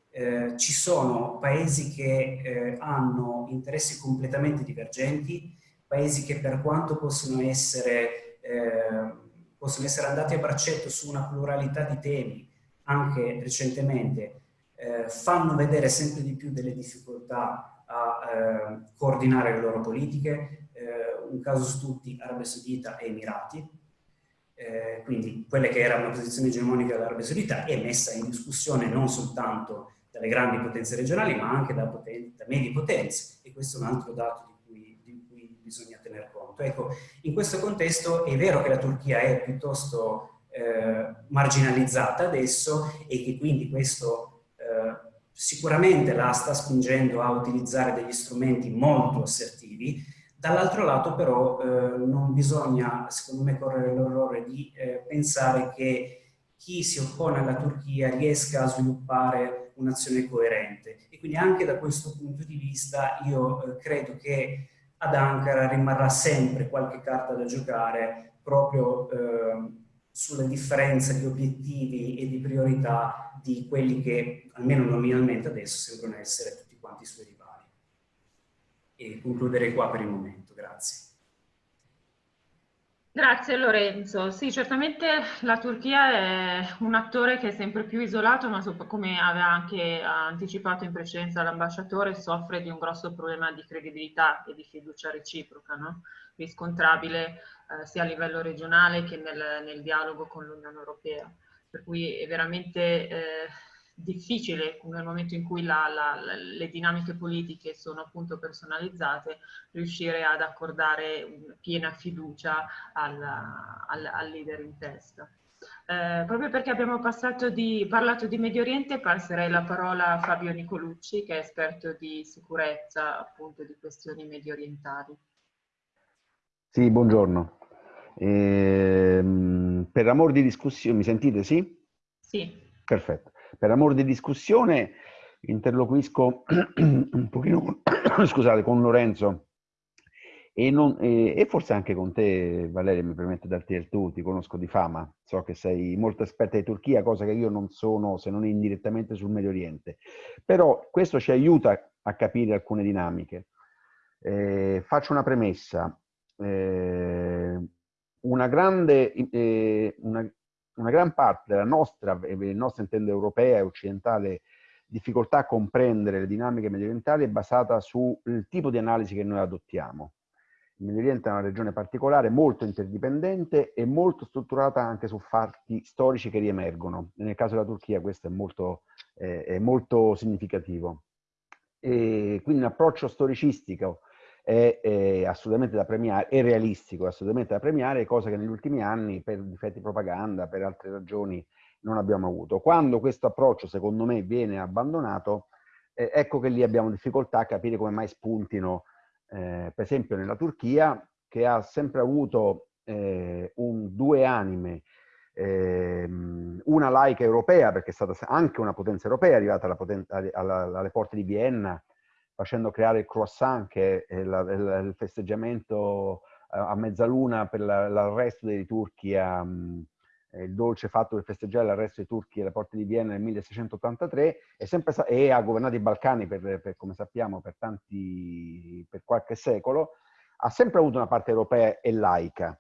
Eh, ci sono paesi che eh, hanno interessi completamente divergenti, paesi che per quanto possono essere, eh, possono essere andati a braccetto su una pluralità di temi, anche recentemente, eh, fanno vedere sempre di più delle difficoltà a eh, coordinare le loro politiche, eh, un caso su tutti Arabia Saudita e Emirati, eh, quindi quelle che era una posizione egemonica dell'Arabia Saudita è messa in discussione non soltanto dalle grandi potenze regionali ma anche da, poten da medie potenze. E questo è un altro dato di cui, di cui, bisogna tener conto. Ecco, in questo contesto è vero che la Turchia è piuttosto eh, marginalizzata adesso e che quindi questo sicuramente la sta spingendo a utilizzare degli strumenti molto assertivi, dall'altro lato però eh, non bisogna, secondo me, correre l'errore di eh, pensare che chi si oppone alla Turchia riesca a sviluppare un'azione coerente. E quindi anche da questo punto di vista io eh, credo che ad Ankara rimarrà sempre qualche carta da giocare proprio eh, sulla differenza di obiettivi e di priorità di quelli che, almeno nominalmente adesso, sembrano essere tutti quanti i suoi rivali. E concluderei qua per il momento. Grazie. Grazie Lorenzo. Sì, certamente la Turchia è un attore che è sempre più isolato, ma come aveva anche anticipato in precedenza l'ambasciatore, soffre di un grosso problema di credibilità e di fiducia reciproca, no? riscontrabile eh, sia a livello regionale che nel, nel dialogo con l'Unione Europea. Per cui è veramente eh, difficile nel momento in cui la, la, le dinamiche politiche sono appunto personalizzate riuscire ad accordare piena fiducia al, al, al leader in testa. Eh, proprio perché abbiamo di, parlato di Medio Oriente passerei la parola a Fabio Nicolucci che è esperto di sicurezza appunto di questioni medio orientali. Sì, buongiorno. Ehm, per amor di discussione, mi sentite, sì? Sì. Perfetto. Per amor di discussione interloquisco un pochino con, scusate, con Lorenzo e, non, e, e, forse anche con te, Valeria, mi permette di darti il tu, ti conosco di fama, so che sei molto esperta di Turchia, cosa che io non sono se non indirettamente sul Medio Oriente. Però questo ci aiuta a capire alcune dinamiche. Eh, faccio una premessa. Eh, una grande, eh, una, una, gran parte della nostra, e il nostro intendo europea e occidentale, difficoltà a comprendere le dinamiche medio orientali è basata sul tipo di analisi che noi adottiamo. Il Medio Oriente è una regione particolare, molto interdipendente e molto strutturata anche su fatti storici che riemergono. Nel caso della Turchia questo è molto, eh, è molto significativo. E quindi un approccio storicistico è, è, assolutamente da premiare, è realistico, è assolutamente da premiare, cosa che negli ultimi anni per difetti di propaganda, per altre ragioni, non abbiamo avuto. Quando questo approccio, secondo me, viene abbandonato, eh, ecco che lì abbiamo difficoltà a capire come mai spuntino, eh, per esempio nella Turchia, che ha sempre avuto eh, un, due anime, ehm, una laica europea, perché è stata anche una potenza europea, arrivata alla potenza, alla, alle porte di Vienna, facendo creare il croissant, che è la, il, il festeggiamento a mezzaluna per l'arresto dei turchi a, eh, il dolce fatto per festeggiare l'arresto dei turchi alle porte di Vienna nel 1683 è sempre e ha governato i Balcani per, per, come sappiamo per tanti per qualche secolo ha sempre avuto una parte europea e laica.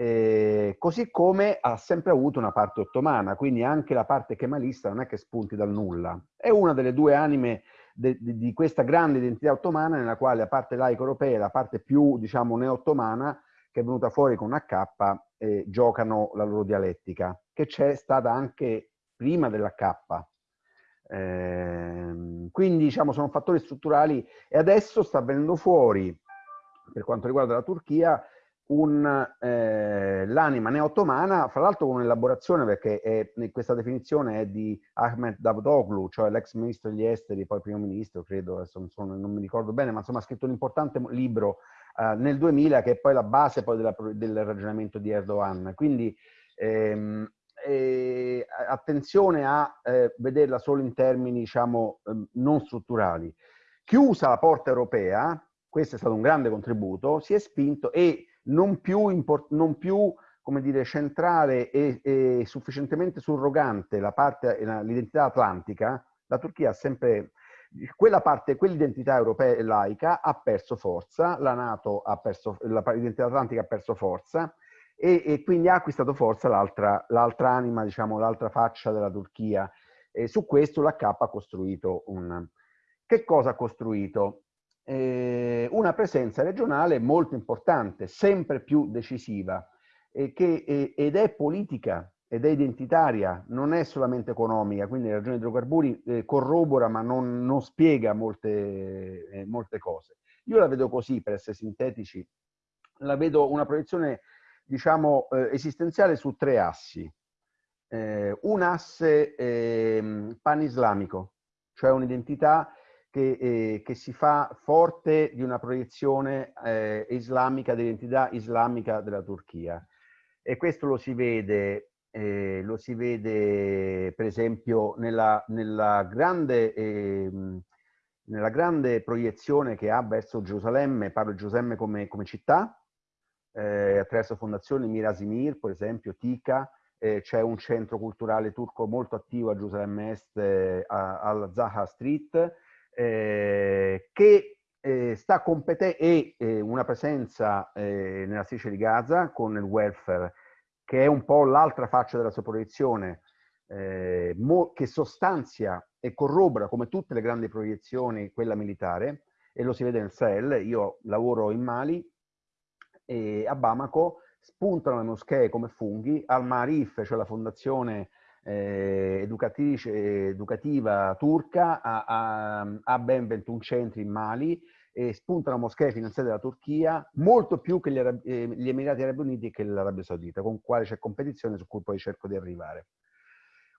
Eh, così come ha sempre avuto una parte ottomana quindi anche la parte kemalista non è che spunti dal nulla. È una delle due anime di questa grande identità ottomana nella quale la parte laica europea e la parte più, diciamo, neo-ottomana, che è venuta fuori con H, eh, giocano la loro dialettica, che c'è stata anche prima dell'H. Eh, quindi, diciamo, sono fattori strutturali e adesso sta venendo fuori, per quanto riguarda la Turchia, eh, l'anima neo-ottomana, fra l'altro con un'elaborazione, perché è, questa definizione è di Ahmed Davutoglu, cioè l'ex ministro degli esteri, poi primo ministro, credo, adesso non, sono, non mi ricordo bene, ma insomma ha scritto un importante libro eh, nel 2000 che è poi la base poi della, del ragionamento di Erdogan. Quindi ehm, eh, attenzione a eh, vederla solo in termini, diciamo, ehm, non strutturali. Chiusa la porta europea, questo è stato un grande contributo, si è spinto e non più, non più come dire, centrale e, e sufficientemente surrogante l'identità atlantica, la Turchia ha sempre, quella parte, quell'identità europea e laica ha perso forza, la Nato ha perso, l'identità atlantica ha perso forza e, e quindi ha acquistato forza l'altra anima, diciamo, l'altra faccia della Turchia. E su questo l'H ha costruito un... Che cosa ha costruito? Eh, una presenza regionale molto importante, sempre più decisiva, eh, che, eh, ed è politica ed è identitaria, non è solamente economica, quindi la ragione dei idrocarburi eh, corrobora ma non, non spiega molte, eh, molte cose. Io la vedo così, per essere sintetici, la vedo una proiezione, diciamo, eh, esistenziale su tre assi. un asse ehm, pan-islamico, cioè un'identità che, eh, che, si fa forte di una proiezione eh, islamica, dell'identità islamica della Turchia. E questo lo si vede, eh, lo si vede per esempio nella, nella, grande, ehm, nella, grande, proiezione che ha verso Gerusalemme, parlo di Gerusalemme come, come città, eh, attraverso fondazioni Mirasimir, per esempio, Tika, eh, c'è un centro culturale turco molto attivo a Gerusalemme Est, eh, al Zaha Street, eh, che eh, sta competendo e eh, una presenza eh, nella striscia di Gaza con il welfare, che è un po' l'altra faccia della sua proiezione, eh, che sostanzia e corrobora come tutte le grandi proiezioni quella militare, e lo si vede nel Sahel. Io lavoro in Mali e a Bamako spuntano le moschee come funghi, al Marif, cioè la fondazione eh, educativa turca, ha, ha, ha, ben 21 centri in Mali e spuntano moschee finanziate dalla Turchia, molto più che gli, Arab eh, gli Emirati Arabi Uniti e che l'Arabia Saudita, con quale c'è competizione su cui poi cerco di arrivare.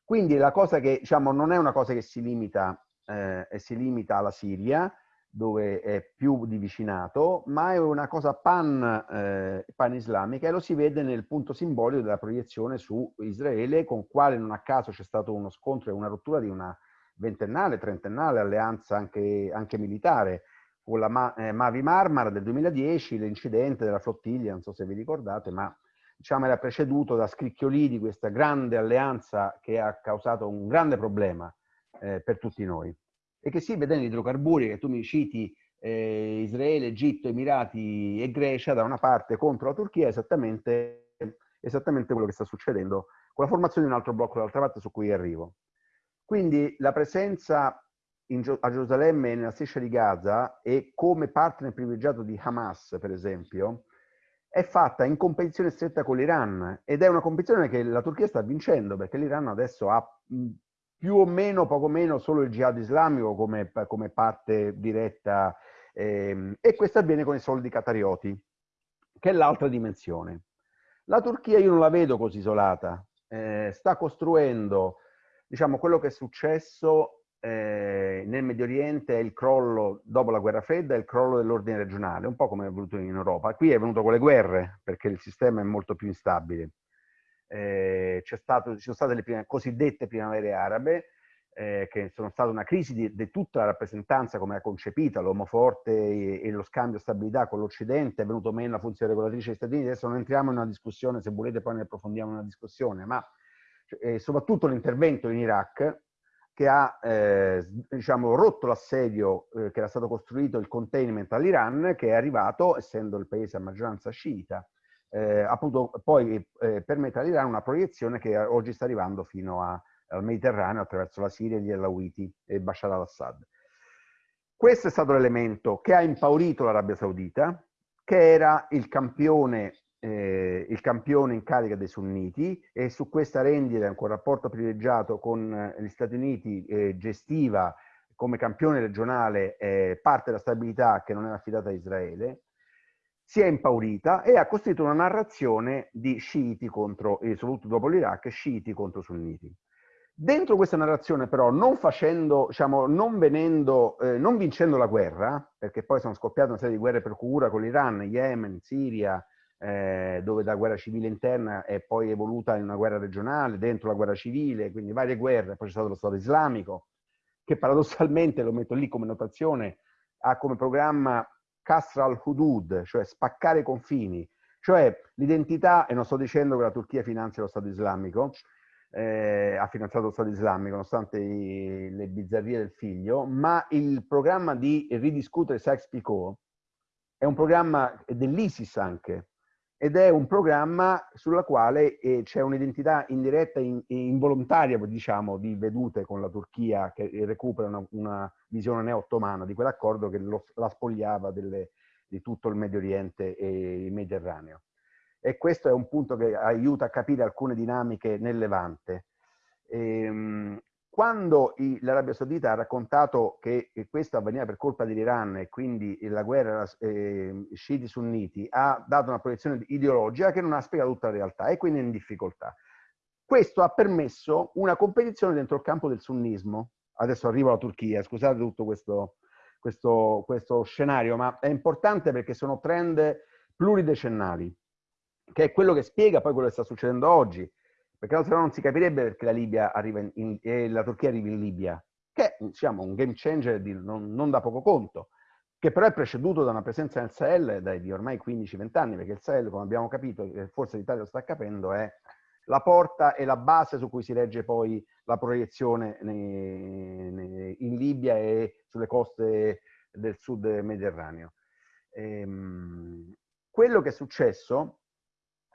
Quindi la cosa che, diciamo, non è una cosa che si limita, eh, si limita alla Siria, dove è più di vicinato, ma è una cosa pan, eh, pan-islamica e lo si vede nel punto simbolico della proiezione su Israele, con quale non a caso c'è stato uno scontro e una rottura di una ventennale, trentennale alleanza anche, anche militare, con la Ma eh, Mavi Marmara del 2010, l'incidente della flottiglia, non so se vi ricordate, ma diciamo era preceduto da scricchioli di questa grande alleanza che ha causato un grande problema eh, per tutti noi e che si vede negli idrocarburi che tu mi citi eh, Israele, Egitto, Emirati e Grecia da una parte contro la Turchia è esattamente, esattamente quello che sta succedendo con la formazione di un altro blocco dall'altra parte su cui arrivo. Quindi la presenza in, a Gerusalemme e nella striscia di Gaza e come partner privilegiato di Hamas, per esempio, è fatta in competizione stretta con l'Iran ed è una competizione che la Turchia sta vincendo perché l'Iran adesso ha più o meno, poco meno, solo il jihad islamico come, come parte diretta ehm, e questo avviene con i soldi catarioti, che è l'altra dimensione. La Turchia io non la vedo così isolata, eh, sta costruendo, diciamo, quello che è successo eh, nel Medio Oriente è il crollo, dopo la guerra fredda, è il crollo dell'ordine regionale, un po' come è venuto in Europa. Qui è venuto con le guerre, perché il sistema è molto più instabile. Eh, stato, ci sono state le prime, cosiddette primavere arabe, eh, che sono state una crisi di, di, tutta la rappresentanza come era concepita, l'uomo forte e, e, lo scambio stabilità con l'Occidente, è venuto meno la funzione regolatrice degli Stati Uniti, adesso non entriamo in una discussione, se volete poi ne approfondiamo una discussione, ma eh, soprattutto l'intervento in Iraq che ha eh, diciamo, rotto l'assedio eh, che era stato costruito, il containment all'Iran, che è arrivato, essendo il paese a maggioranza sciita, eh, appunto poi eh, permette all'Iran una proiezione che oggi sta arrivando fino a, al Mediterraneo attraverso la Siria, gli Alawiti e Bashar al-Assad. Questo è stato l'elemento che ha impaurito l'Arabia Saudita, che era il campione eh, il campione in carica dei sunniti e su questa rendita, con rapporto privilegiato con eh, gli Stati Uniti, gestiva come campione regionale eh, parte della stabilità che non era affidata a Israele, si è impaurita e ha costruito una narrazione di sciiti contro, soprattutto dopo l'Iraq, sciiti contro sunniti. Dentro questa narrazione però, non facendo, diciamo, non venendo, eh, non vincendo la guerra, perché poi sono scoppiate una serie di guerre per cura con l'Iran, Yemen, Siria, eh, dove la guerra civile interna è poi evoluta in una guerra regionale, dentro la guerra civile, quindi varie guerre, poi c'è stato lo Stato islamico, che paradossalmente, lo metto lì come notazione, ha come programma Kasra al-Hudud, cioè spaccare confini, cioè l'identità, e non sto dicendo che la Turchia finanzia lo Stato islamico, eh, ha finanziato lo Stato islamico nonostante i, le bizzarrie del figlio, ma il programma di ridiscutere Sykes-Picot è un programma dell'ISIS anche, ed è un programma sulla quale eh, c'è un'identità indiretta e involontaria, diciamo, di vedute con la Turchia che recupera una, una visione neo-ottomana di quell'accordo che lo, la spogliava delle, di tutto il Medio Oriente e il Mediterraneo. E questo è un punto che aiuta a capire alcune dinamiche nel Levante. Ehm, quando l'Arabia Saudita ha raccontato che questo avveniva per colpa dell'Iran e quindi la guerra eh, sciiti-sunniti, ha dato una proiezione ideologica che non ha spiegato tutta la realtà e quindi è in difficoltà. Questo ha permesso una competizione dentro il campo del sunnismo. Adesso arrivo alla Turchia, scusate tutto questo, questo, questo scenario, ma è importante perché sono trend pluridecennali, che è quello che spiega poi quello che sta succedendo oggi perché altrimenti non si capirebbe perché la, Libia arriva in, in, eh, la Turchia arriva in Libia, che è diciamo, un game changer di, non, non, da poco conto, che però è preceduto da una presenza nel Sahel dai, di ormai 15-20 anni, perché il Sahel, come abbiamo capito, forse l'Italia lo sta capendo, è la porta e la base su cui si regge poi la proiezione nei, nei, in Libia e sulle coste del sud mediterraneo. Ehm, quello che è successo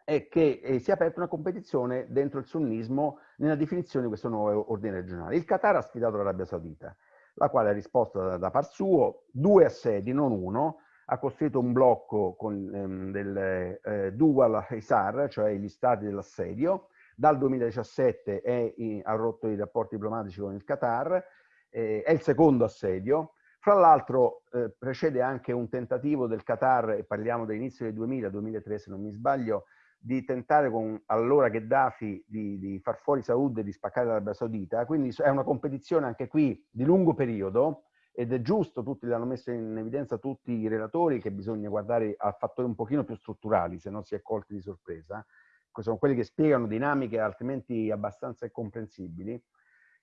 è che eh, si è aperta una competizione dentro il sunnismo nella definizione di questo nuovo ordine regionale. Il Qatar ha sfidato l'Arabia Saudita, la quale ha risposto da, da par suo, due assedi, non uno, ha costruito un blocco con, ehm, del eh, Dual Hisar, cioè gli stati dell'assedio, dal 2017 è in, ha rotto i rapporti diplomatici con il Qatar, eh, è il secondo assedio, fra l'altro eh, precede anche un tentativo del Qatar, e parliamo dell'inizio del 2000, 2003 se non mi sbaglio, di tentare con allora Gheddafi di, di far fuori Saud e di spaccare l'Arabia Saudita, quindi è una competizione anche qui di lungo periodo ed è giusto, tutti l'hanno messo in evidenza tutti i relatori, che bisogna guardare a fattori un pochino più strutturali, se no si è colti di sorpresa, sono quelli che spiegano dinamiche altrimenti abbastanza incomprensibili.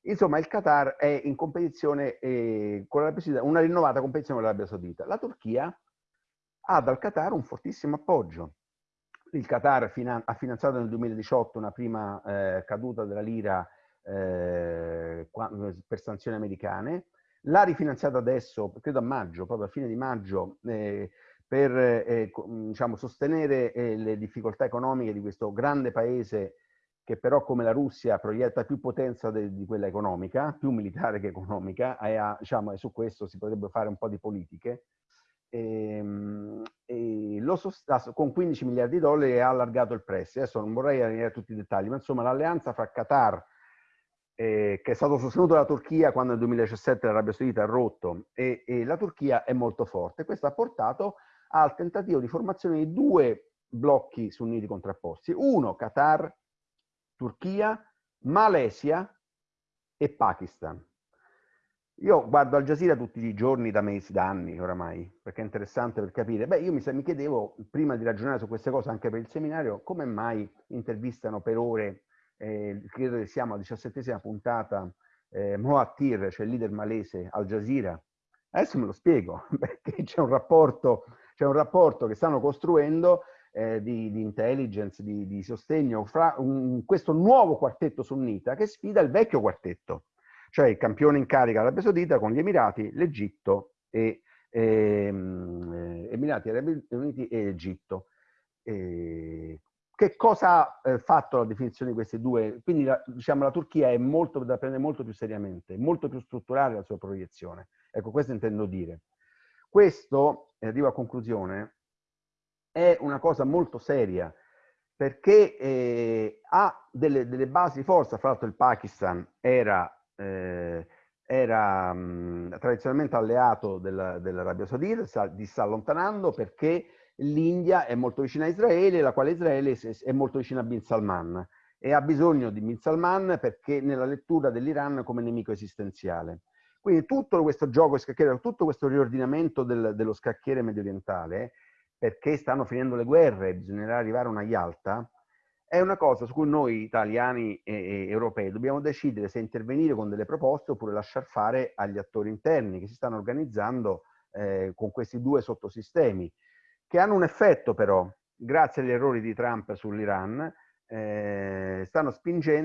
Insomma, il Qatar è in competizione eh, con l'Arabia Saudita, una rinnovata competizione con l'Arabia Saudita. La Turchia ha dal Qatar un fortissimo appoggio il Qatar finan ha finanziato nel 2018 una prima eh, caduta della lira eh, per sanzioni americane, l'ha rifinanziato adesso, credo a maggio, proprio a fine di maggio, eh, per eh, diciamo, sostenere eh, le difficoltà economiche di questo grande paese che però come la Russia proietta più potenza di quella economica, più militare che economica, e, ha, diciamo, su questo si potrebbe fare un po' di politiche. E, ehm, e lo con 15 miliardi di dollari ha allargato il prestito. Adesso non vorrei arrivare a tutti i dettagli, ma insomma l'alleanza fra Qatar, eh, che è stato sostenuto dalla Turchia quando nel 2017 l'Arabia Saudita ha rotto, e, e, la Turchia è molto forte. Questo ha portato al tentativo di formazione di due blocchi sunniti contrapposti. Uno, Qatar, Turchia, Malesia e Pakistan. Io guardo Al Jazeera tutti i giorni da mesi, da anni oramai, perché è interessante per capire. Beh, io mi, mi chiedevo, prima di ragionare su queste cose anche per il seminario, come mai intervistano per ore, eh, credo che siamo alla diciassettesima puntata, eh, Moattir, cioè il leader malese, Al Jazeera. Adesso me lo spiego, perché c'è un rapporto, un rapporto che stanno costruendo eh, di, di, intelligence, di, di sostegno fra un, questo nuovo quartetto sunnita che sfida il vecchio quartetto cioè il campione in carica Arabia Saudita con gli Emirati, l'Egitto e ehm, Emirati Arabi Uniti e Egitto. E che cosa ha eh, fatto la definizione di questi due? Quindi la, diciamo, la Turchia è molto da prendere molto più seriamente, molto più strutturale la sua proiezione. Ecco, questo intendo dire. Questo, e arrivo a conclusione, è una cosa molto seria perché eh, ha delle, delle, basi di forza. Fra l'altro il Pakistan era eh, era mh, tradizionalmente alleato dell'Arabia Saudita, si sta allontanando perché l'India è molto vicina a Israele, la quale Israele è molto vicina a Bin Salman e ha bisogno di Bin Salman perché nella lettura dell'Iran come nemico esistenziale. Quindi tutto questo gioco scacchiere, tutto questo riordinamento del, dello scacchiere medio orientale, perché stanno finendo le guerre, bisognerà arrivare a una Yalta, è una cosa su cui noi italiani e, europei dobbiamo decidere se intervenire con delle proposte oppure lasciar fare agli attori interni che si stanno organizzando eh, con questi due sottosistemi, che hanno un effetto però, grazie agli errori di Trump sull'Iran, eh, stanno,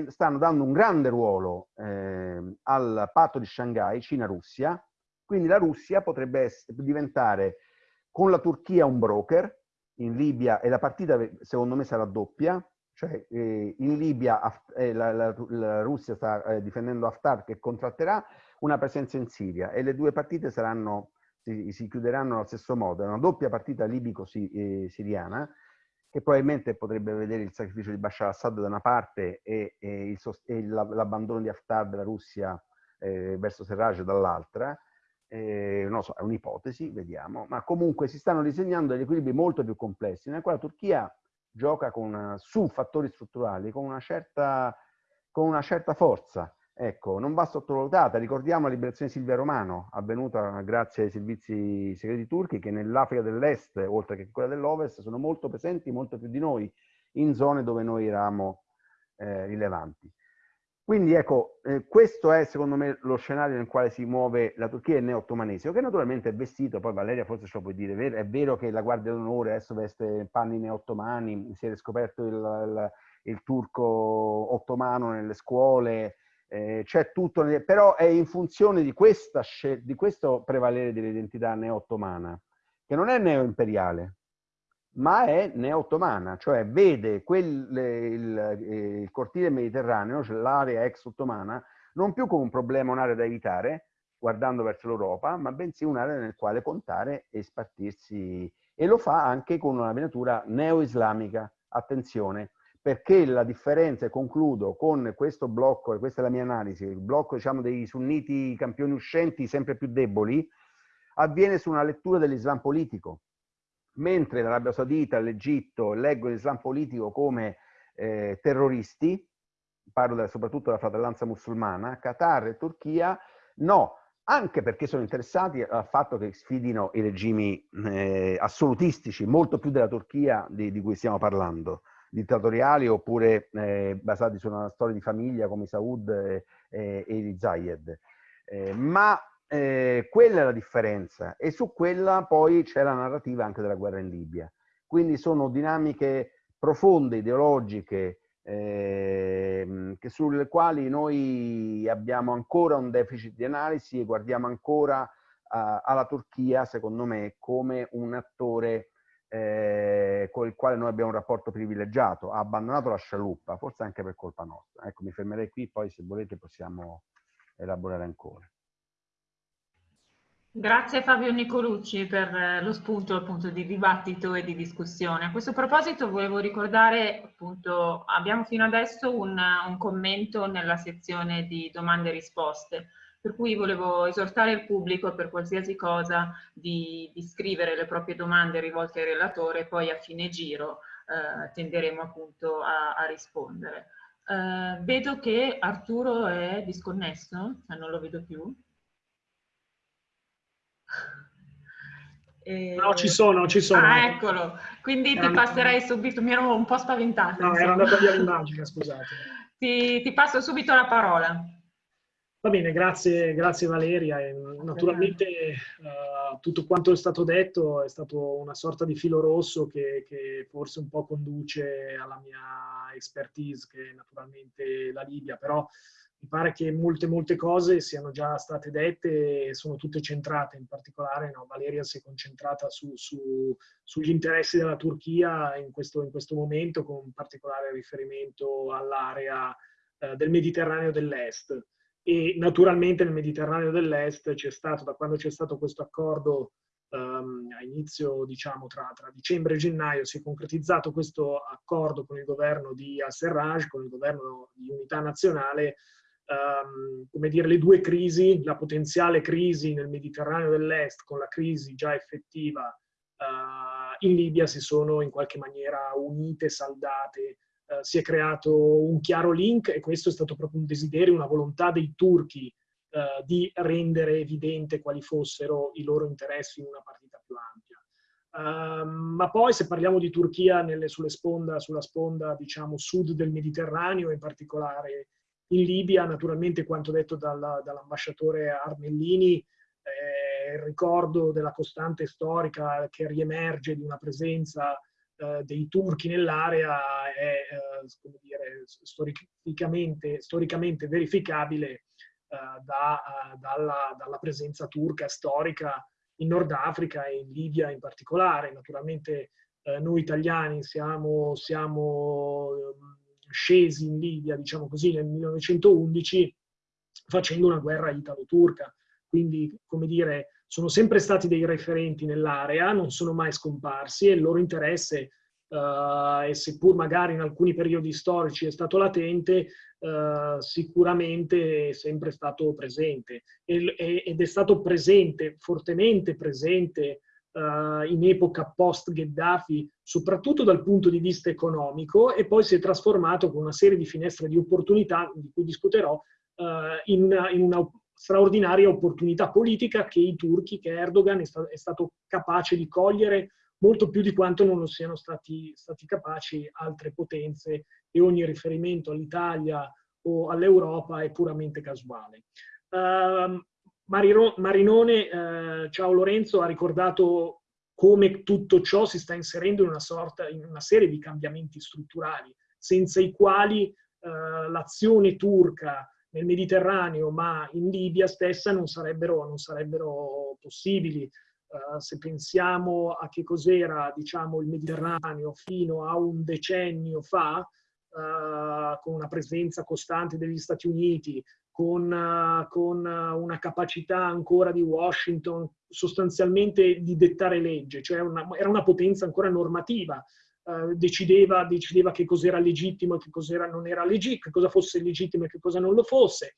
stanno dando un grande ruolo eh, al patto di Shanghai, Cina-Russia, quindi la Russia potrebbe diventare con la Turchia un broker in Libia e la partita secondo me sarà doppia, cioè eh, in Libia eh, la, la, la, Russia sta eh, difendendo Haftar che contratterà una presenza in Siria e le due partite saranno, si, si chiuderanno allo stesso modo. È una doppia partita libico-siriana eh, che probabilmente potrebbe vedere il sacrificio di Bashar al-Assad da una parte e, e, e l'abbandono di Haftar della Russia eh, verso Serraj dall'altra. Eh, non so, è un'ipotesi, vediamo, ma comunque si stanno disegnando degli equilibri molto più complessi, nel quale la Turchia gioca con, su fattori strutturali con una certa, con una certa forza. Ecco, non va sottovalutata. Ricordiamo la liberazione di Silvia Romano, avvenuta grazie ai servizi segreti turchi, che nell'Africa dell'Est, oltre che quella dell'Ovest, sono molto presenti, molto più di noi, in zone dove noi eravamo eh, rilevanti. Quindi ecco, eh, questo è secondo me lo scenario nel quale si muove la Turchia e il neo-ottomanesimo, che naturalmente è vestito, poi Valeria forse ce lo puoi dire, è vero che la Guardia d'Onore adesso veste panni neo-ottomani, si è riscoperto il, il, il, turco ottomano nelle scuole, eh, c'è tutto, però è in funzione di, questa, di questo prevalere dell'identità neo-ottomana, che non è neo-imperiale, ma è neo-ottomana, cioè vede quel, il, eh, il, cortile mediterraneo, cioè l'area ex-ottomana, non più come un problema, un'area da evitare, guardando verso l'Europa, ma bensì un'area nel quale contare e spartirsi. E lo fa anche con una venatura neo-islamica, attenzione, perché la differenza, e concludo con questo blocco, e questa è la mia analisi, il blocco diciamo, dei sunniti campioni uscenti sempre più deboli, avviene su una lettura dell'Islam politico, mentre l'Arabia Saudita, l'Egitto leggono l'Islam politico come eh, terroristi, parlo da, soprattutto della fratellanza musulmana, Qatar e Turchia no, anche perché sono interessati al fatto che sfidino i regimi eh, assolutistici, molto più della Turchia di, di cui stiamo parlando, dittatoriali oppure eh, basati su una storia di famiglia come i Saud e, e, e i Zayed. Eh, ma eh, quella è la differenza e su quella poi c'è la narrativa anche della guerra in Libia. Quindi sono dinamiche profonde, ideologiche, eh, sulle quali noi abbiamo ancora un deficit di analisi e guardiamo ancora uh, alla Turchia, secondo me, come un attore eh, con il quale noi abbiamo un rapporto privilegiato. Ha abbandonato la scialuppa, forse anche per colpa nostra. Ecco, mi fermerei qui, poi se volete possiamo elaborare ancora. Grazie Fabio Nicolucci per eh, lo spunto appunto di dibattito e di discussione. A questo proposito volevo ricordare appunto abbiamo fino adesso un, un commento nella sezione di domande e risposte per cui volevo esortare il pubblico per qualsiasi cosa di, di scrivere le proprie domande rivolte al relatore e poi a fine giro eh, tenderemo appunto a, a rispondere. Uh, vedo che Arturo è disconnesso, non lo vedo più. E... No, ci sono, ci sono. Ah, eccolo. Quindi ti passerei subito, mi ero un po' spaventata. No, insomma. era andata via l'immagine, scusate. Ti, ti, passo subito la parola. Va bene, grazie, grazie Valeria. E naturalmente uh, tutto quanto è stato detto è stato una sorta di filo rosso che, che, forse un po' conduce alla mia expertise, che è naturalmente la Libia, però mi pare che molte, molte cose siano già state dette e sono tutte centrate, in particolare no, Valeria si è concentrata su, su, sugli interessi della Turchia in questo, in questo, momento, con particolare riferimento all'area eh, del Mediterraneo dell'Est. E naturalmente nel Mediterraneo dell'Est c'è stato, da quando c'è stato questo accordo um, a inizio, diciamo, tra, tra, dicembre e gennaio, si è concretizzato questo accordo con il governo di al-Serraj, con il governo di unità nazionale, um, come dire, le due crisi, la potenziale crisi nel Mediterraneo dell'Est con la crisi già effettiva uh, in Libia si sono in qualche maniera unite, saldate, uh, si è creato un chiaro link e questo è stato proprio un desiderio, una volontà dei turchi uh, di rendere evidente quali fossero i loro interessi in una partita più ampia. Uh, ma poi se parliamo di Turchia nelle, sponda, sulla sponda diciamo, sud del Mediterraneo, in particolare in Libia, naturalmente quanto detto dal, dall'ambasciatore Armellini, eh, il ricordo della costante storica che riemerge di una presenza eh, dei turchi nell'area è eh, dire, storicamente, storicamente, verificabile eh, da, dalla, dalla, presenza turca storica in Nord Africa e in Libia in particolare. Naturalmente eh, noi italiani siamo, siamo scesi in Libia, diciamo così, nel 1911 facendo una guerra italo-turca. Quindi, come dire, sono sempre stati dei referenti nell'area, non sono mai scomparsi e il loro interesse, uh, e seppur magari in alcuni periodi storici è stato latente, uh, sicuramente è sempre stato presente. E, ed è stato presente, fortemente presente, uh, in epoca post-Gheddafi, soprattutto dal punto di vista economico, e poi si è trasformato con una serie di finestre di opportunità, di cui discuterò, uh, in, in, una straordinaria opportunità politica che i turchi, che Erdogan è, sta, è, stato capace di cogliere molto più di quanto non lo siano stati, stati capaci altre potenze e ogni riferimento all'Italia o all'Europa è puramente casuale. Uh, Marinone, eh, ciao Lorenzo, ha ricordato come tutto ciò si sta inserendo in una, sorta, in una serie di cambiamenti strutturali, senza i quali eh, l'azione turca nel Mediterraneo, ma in Libia stessa, non sarebbero, non sarebbero possibili. Uh, se pensiamo a che cos'era diciamo, il Mediterraneo fino a un decennio fa, uh, con una presenza costante degli Stati Uniti, con, con una capacità ancora di Washington sostanzialmente di dettare legge, cioè una, era una potenza ancora normativa, uh, decideva, decideva, che cos'era legittimo e che cosa non era legittimo, che cosa fosse legittimo e che cosa non lo fosse,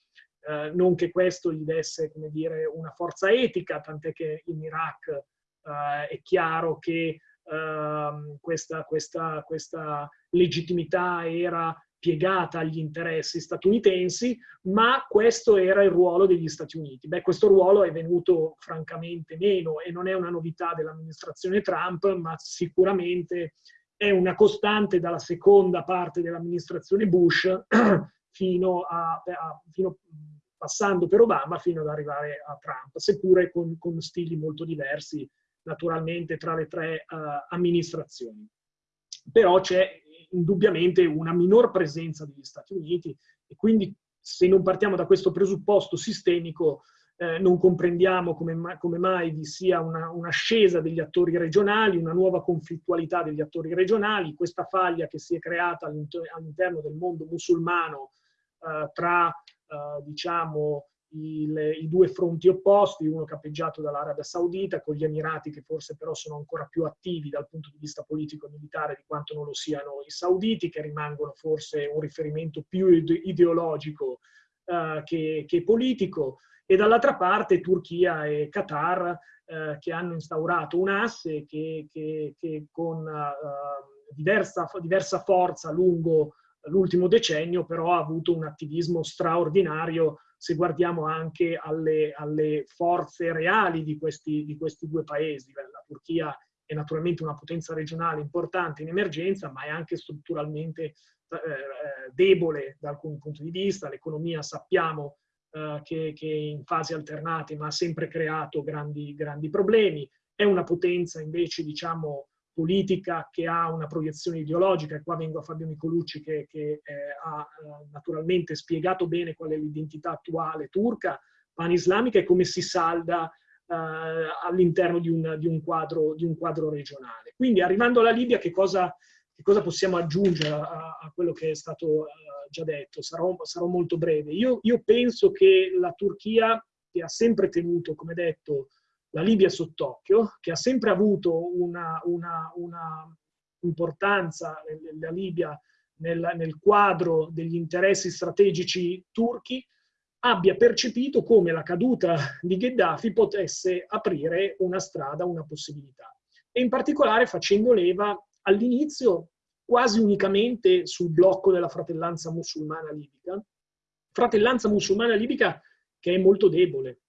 non che questo gli desse come dire, una forza etica, tant'è che in Iraq è chiaro che ehm, questa, questa, questa legittimità era piegata agli interessi statunitensi, ma questo era il ruolo degli Stati Uniti. Beh, questo ruolo è venuto francamente meno e non è una novità dell'amministrazione Trump, ma sicuramente è una costante dalla seconda parte dell'amministrazione Bush fino a, a fino, passando per Obama fino ad arrivare a Trump, seppure con, con stili molto diversi naturalmente tra le tre uh, amministrazioni. Però c'è indubbiamente una minor presenza degli Stati Uniti e quindi se non partiamo da questo presupposto sistemico eh, non comprendiamo come, come, mai vi sia una, un'ascesa degli attori regionali, una nuova conflittualità degli attori regionali, questa faglia che si è creata all'interno del mondo musulmano eh, tra, eh, diciamo, il, i due fronti opposti, uno capeggiato dall'Arabia Saudita con gli Emirati che forse però sono ancora più attivi dal punto di vista politico e militare di quanto non lo siano i sauditi, che rimangono forse un riferimento più ideologico uh, che, che, politico, e dall'altra parte Turchia e Qatar uh, che hanno instaurato un asse che, che, che con uh, diversa, diversa forza lungo l'ultimo decennio però ha avuto un attivismo straordinario se guardiamo anche alle, alle forze reali di questi, di questi, due paesi. La Turchia è naturalmente una potenza regionale importante in emergenza, ma è anche strutturalmente eh, debole da alcuni punti di vista. L'economia sappiamo eh, che, che in fasi alternate ma ha sempre creato grandi, grandi problemi. È una potenza invece, diciamo, politica che ha una proiezione ideologica, e qua vengo a Fabio Nicolucci che, che eh, ha eh, naturalmente spiegato bene qual è l'identità attuale turca, pan-islamica e come si salda eh, all'interno di di, di un quadro regionale. Quindi arrivando alla Libia che cosa, che cosa possiamo aggiungere a, a, quello che è stato uh, già detto? Sarò, sarò molto breve. Io, io, penso che la Turchia, che ha sempre tenuto, come detto, la Libia sott'occhio, che ha sempre avuto una, una, una importanza, la Libia, nel, nel quadro degli interessi strategici turchi, abbia percepito come la caduta di Gheddafi potesse aprire una strada, una possibilità. E in particolare facendo leva all'inizio quasi unicamente sul blocco della fratellanza musulmana libica, fratellanza musulmana libica che è molto debole,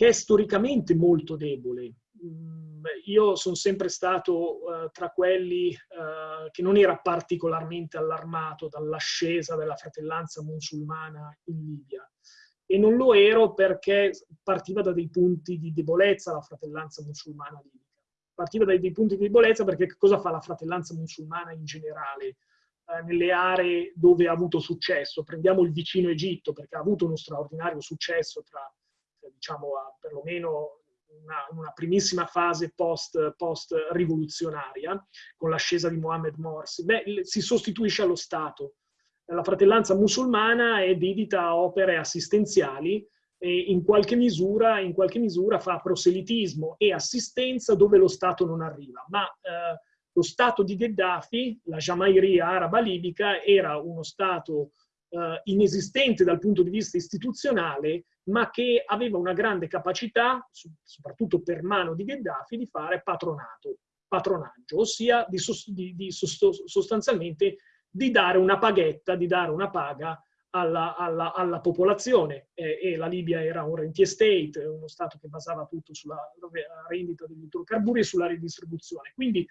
che è storicamente molto debole. Mm, io sono sempre stato uh, tra quelli uh, che non era particolarmente allarmato dall'ascesa della fratellanza musulmana in Libia e non lo ero perché partiva da dei punti di debolezza la fratellanza musulmana libica. Partiva da dei punti di debolezza perché cosa fa la fratellanza musulmana in generale? Uh, nelle aree dove ha avuto successo. Prendiamo il vicino Egitto perché ha avuto uno straordinario successo tra diciamo, a perlomeno una, una primissima fase post, post, con l'ascesa di Mohammed Morsi, beh, si sostituisce allo Stato. La fratellanza musulmana è dedita a opere assistenziali e in qualche misura, in qualche misura fa proselitismo e assistenza dove lo Stato non arriva. Ma eh, lo Stato di Gheddafi, la Jamairia araba libica, era uno Stato eh, inesistente dal punto di vista istituzionale, ma che aveva una grande capacità, soprattutto per mano di Gheddafi, di fare patronato, patronaggio, ossia di, di, di sostanzialmente di dare una paghetta, di dare una paga alla, alla, alla popolazione. E, e, la Libia era un rentier state, uno Stato che basava tutto sulla rendita degli idrocarburi e sulla ridistribuzione. Quindi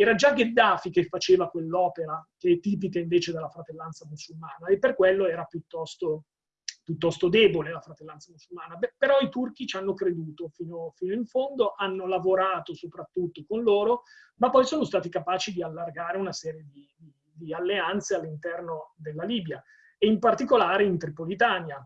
era già Gheddafi che faceva quell'opera che è tipica invece della fratellanza musulmana e per quello era piuttosto, piuttosto debole la fratellanza musulmana. Beh, però i turchi ci hanno creduto fino, fino, in fondo, hanno lavorato soprattutto con loro, ma poi sono stati capaci di allargare una serie di, di, di alleanze all'interno della Libia e in particolare in Tripolitania.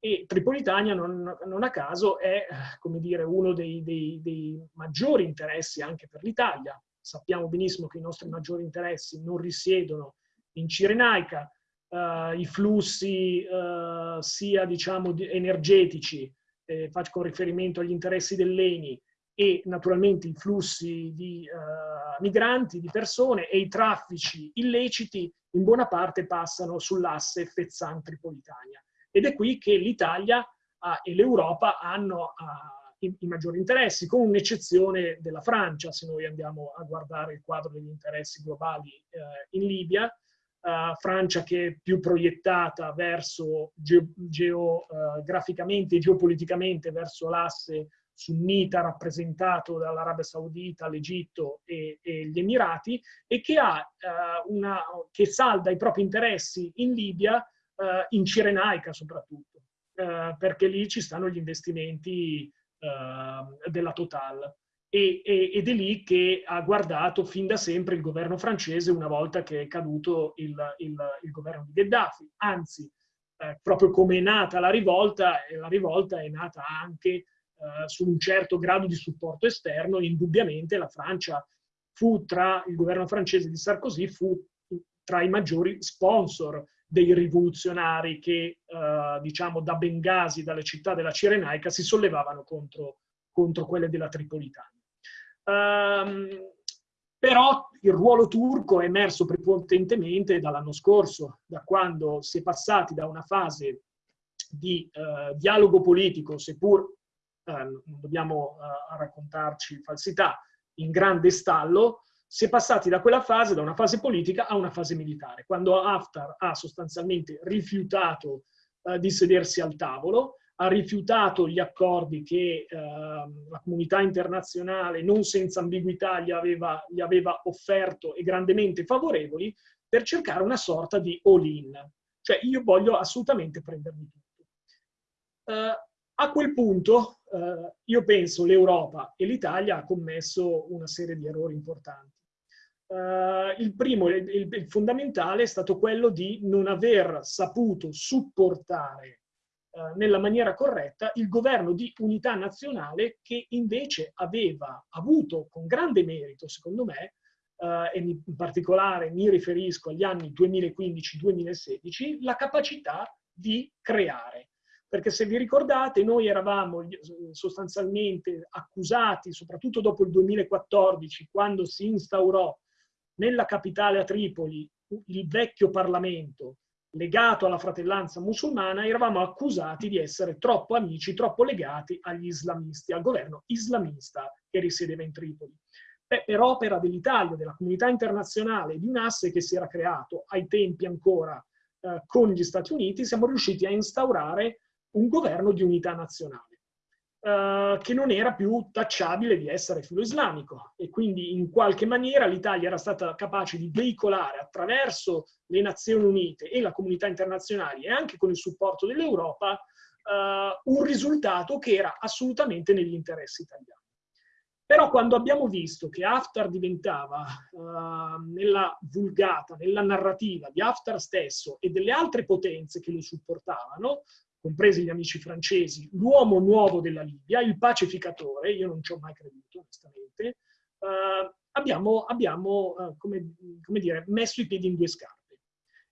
E Tripolitania non, non a caso è, come dire, uno dei, dei, dei maggiori interessi anche per l'Italia sappiamo benissimo che i nostri maggiori interessi non risiedono in Cirenaica, uh, i flussi uh, sia diciamo energetici, eh, con riferimento agli interessi dell'ENI, e naturalmente i flussi di uh, migranti, di persone e i traffici illeciti in buona parte passano sull'asse Fezzan-Tripolitania. Ed è qui che l'Italia uh, e l'Europa hanno uh, i, i maggiori interessi, con un'eccezione della Francia, se noi andiamo a guardare il quadro degli interessi globali eh, in Libia, uh, Francia che è più proiettata verso geograficamente e geopoliticamente verso l'asse sunnita rappresentato dall'Arabia Saudita, l'Egitto e, e, gli Emirati e che, ha, uh, una, che salda i propri interessi in Libia, uh, in Cirenaica soprattutto, uh, perché lì ci stanno gli investimenti eh, della Total. E, e, ed è lì che ha guardato fin da sempre il governo francese una volta che è caduto il, il, il governo di Gheddafi. Anzi, eh, proprio come è nata la rivolta, la rivolta è nata anche eh, su un certo grado di supporto esterno, indubbiamente la Francia fu tra il governo francese di Sarkozy, fu tra i maggiori sponsor dei rivoluzionari che, eh, diciamo, da Bengasi, dalle città della Cirenaica, si sollevavano contro, contro quelle della Tripolitania. Um, però il ruolo turco è emerso prepotentemente dall'anno scorso, da quando si è passati da una fase di uh, dialogo politico, seppur non dobbiamo uh, raccontarci falsità, in grande stallo, si è passati da quella fase, da una fase politica a una fase militare, quando Haftar ha sostanzialmente rifiutato eh, di sedersi al tavolo, ha rifiutato gli accordi che eh, la comunità internazionale non senza ambiguità gli aveva, gli aveva offerto e grandemente favorevoli per cercare una sorta di all-in. Cioè io voglio assolutamente prendermi tutto. Uh, a quel punto uh, io penso l'Europa e l'Italia ha commesso una serie di errori importanti. Uh, il primo, il, il, il, fondamentale, è stato quello di non aver saputo supportare uh, nella maniera corretta il governo di unità nazionale che invece aveva avuto con grande merito, secondo me, uh, e in particolare mi riferisco agli anni 2015-2016, la capacità di creare. Perché se vi ricordate, noi eravamo sostanzialmente accusati, soprattutto dopo il 2014, quando si instaurò nella capitale a Tripoli il vecchio Parlamento legato alla fratellanza musulmana, eravamo accusati di essere troppo amici, troppo legati agli islamisti, al governo islamista che risiedeva in Tripoli. Beh, per opera dell'Italia, della comunità internazionale, di un asse che si era creato ai tempi ancora eh, con gli Stati Uniti, siamo riusciti a instaurare un governo di unità nazionale. Uh, che non era più tacciabile di essere filo-islamico e quindi in qualche maniera l'Italia era stata capace di veicolare attraverso le Nazioni Unite e la comunità internazionale e anche con il supporto dell'Europa uh, un risultato che era assolutamente negli interessi italiani. Però quando abbiamo visto che Haftar diventava uh, nella vulgata, nella narrativa di Haftar stesso e delle altre potenze che lo supportavano, compresi gli amici francesi, l'uomo nuovo della Libia, il pacificatore, io non ci ho mai creduto onestamente, eh, abbiamo, abbiamo eh, come, come dire, messo i piedi in due scarpe.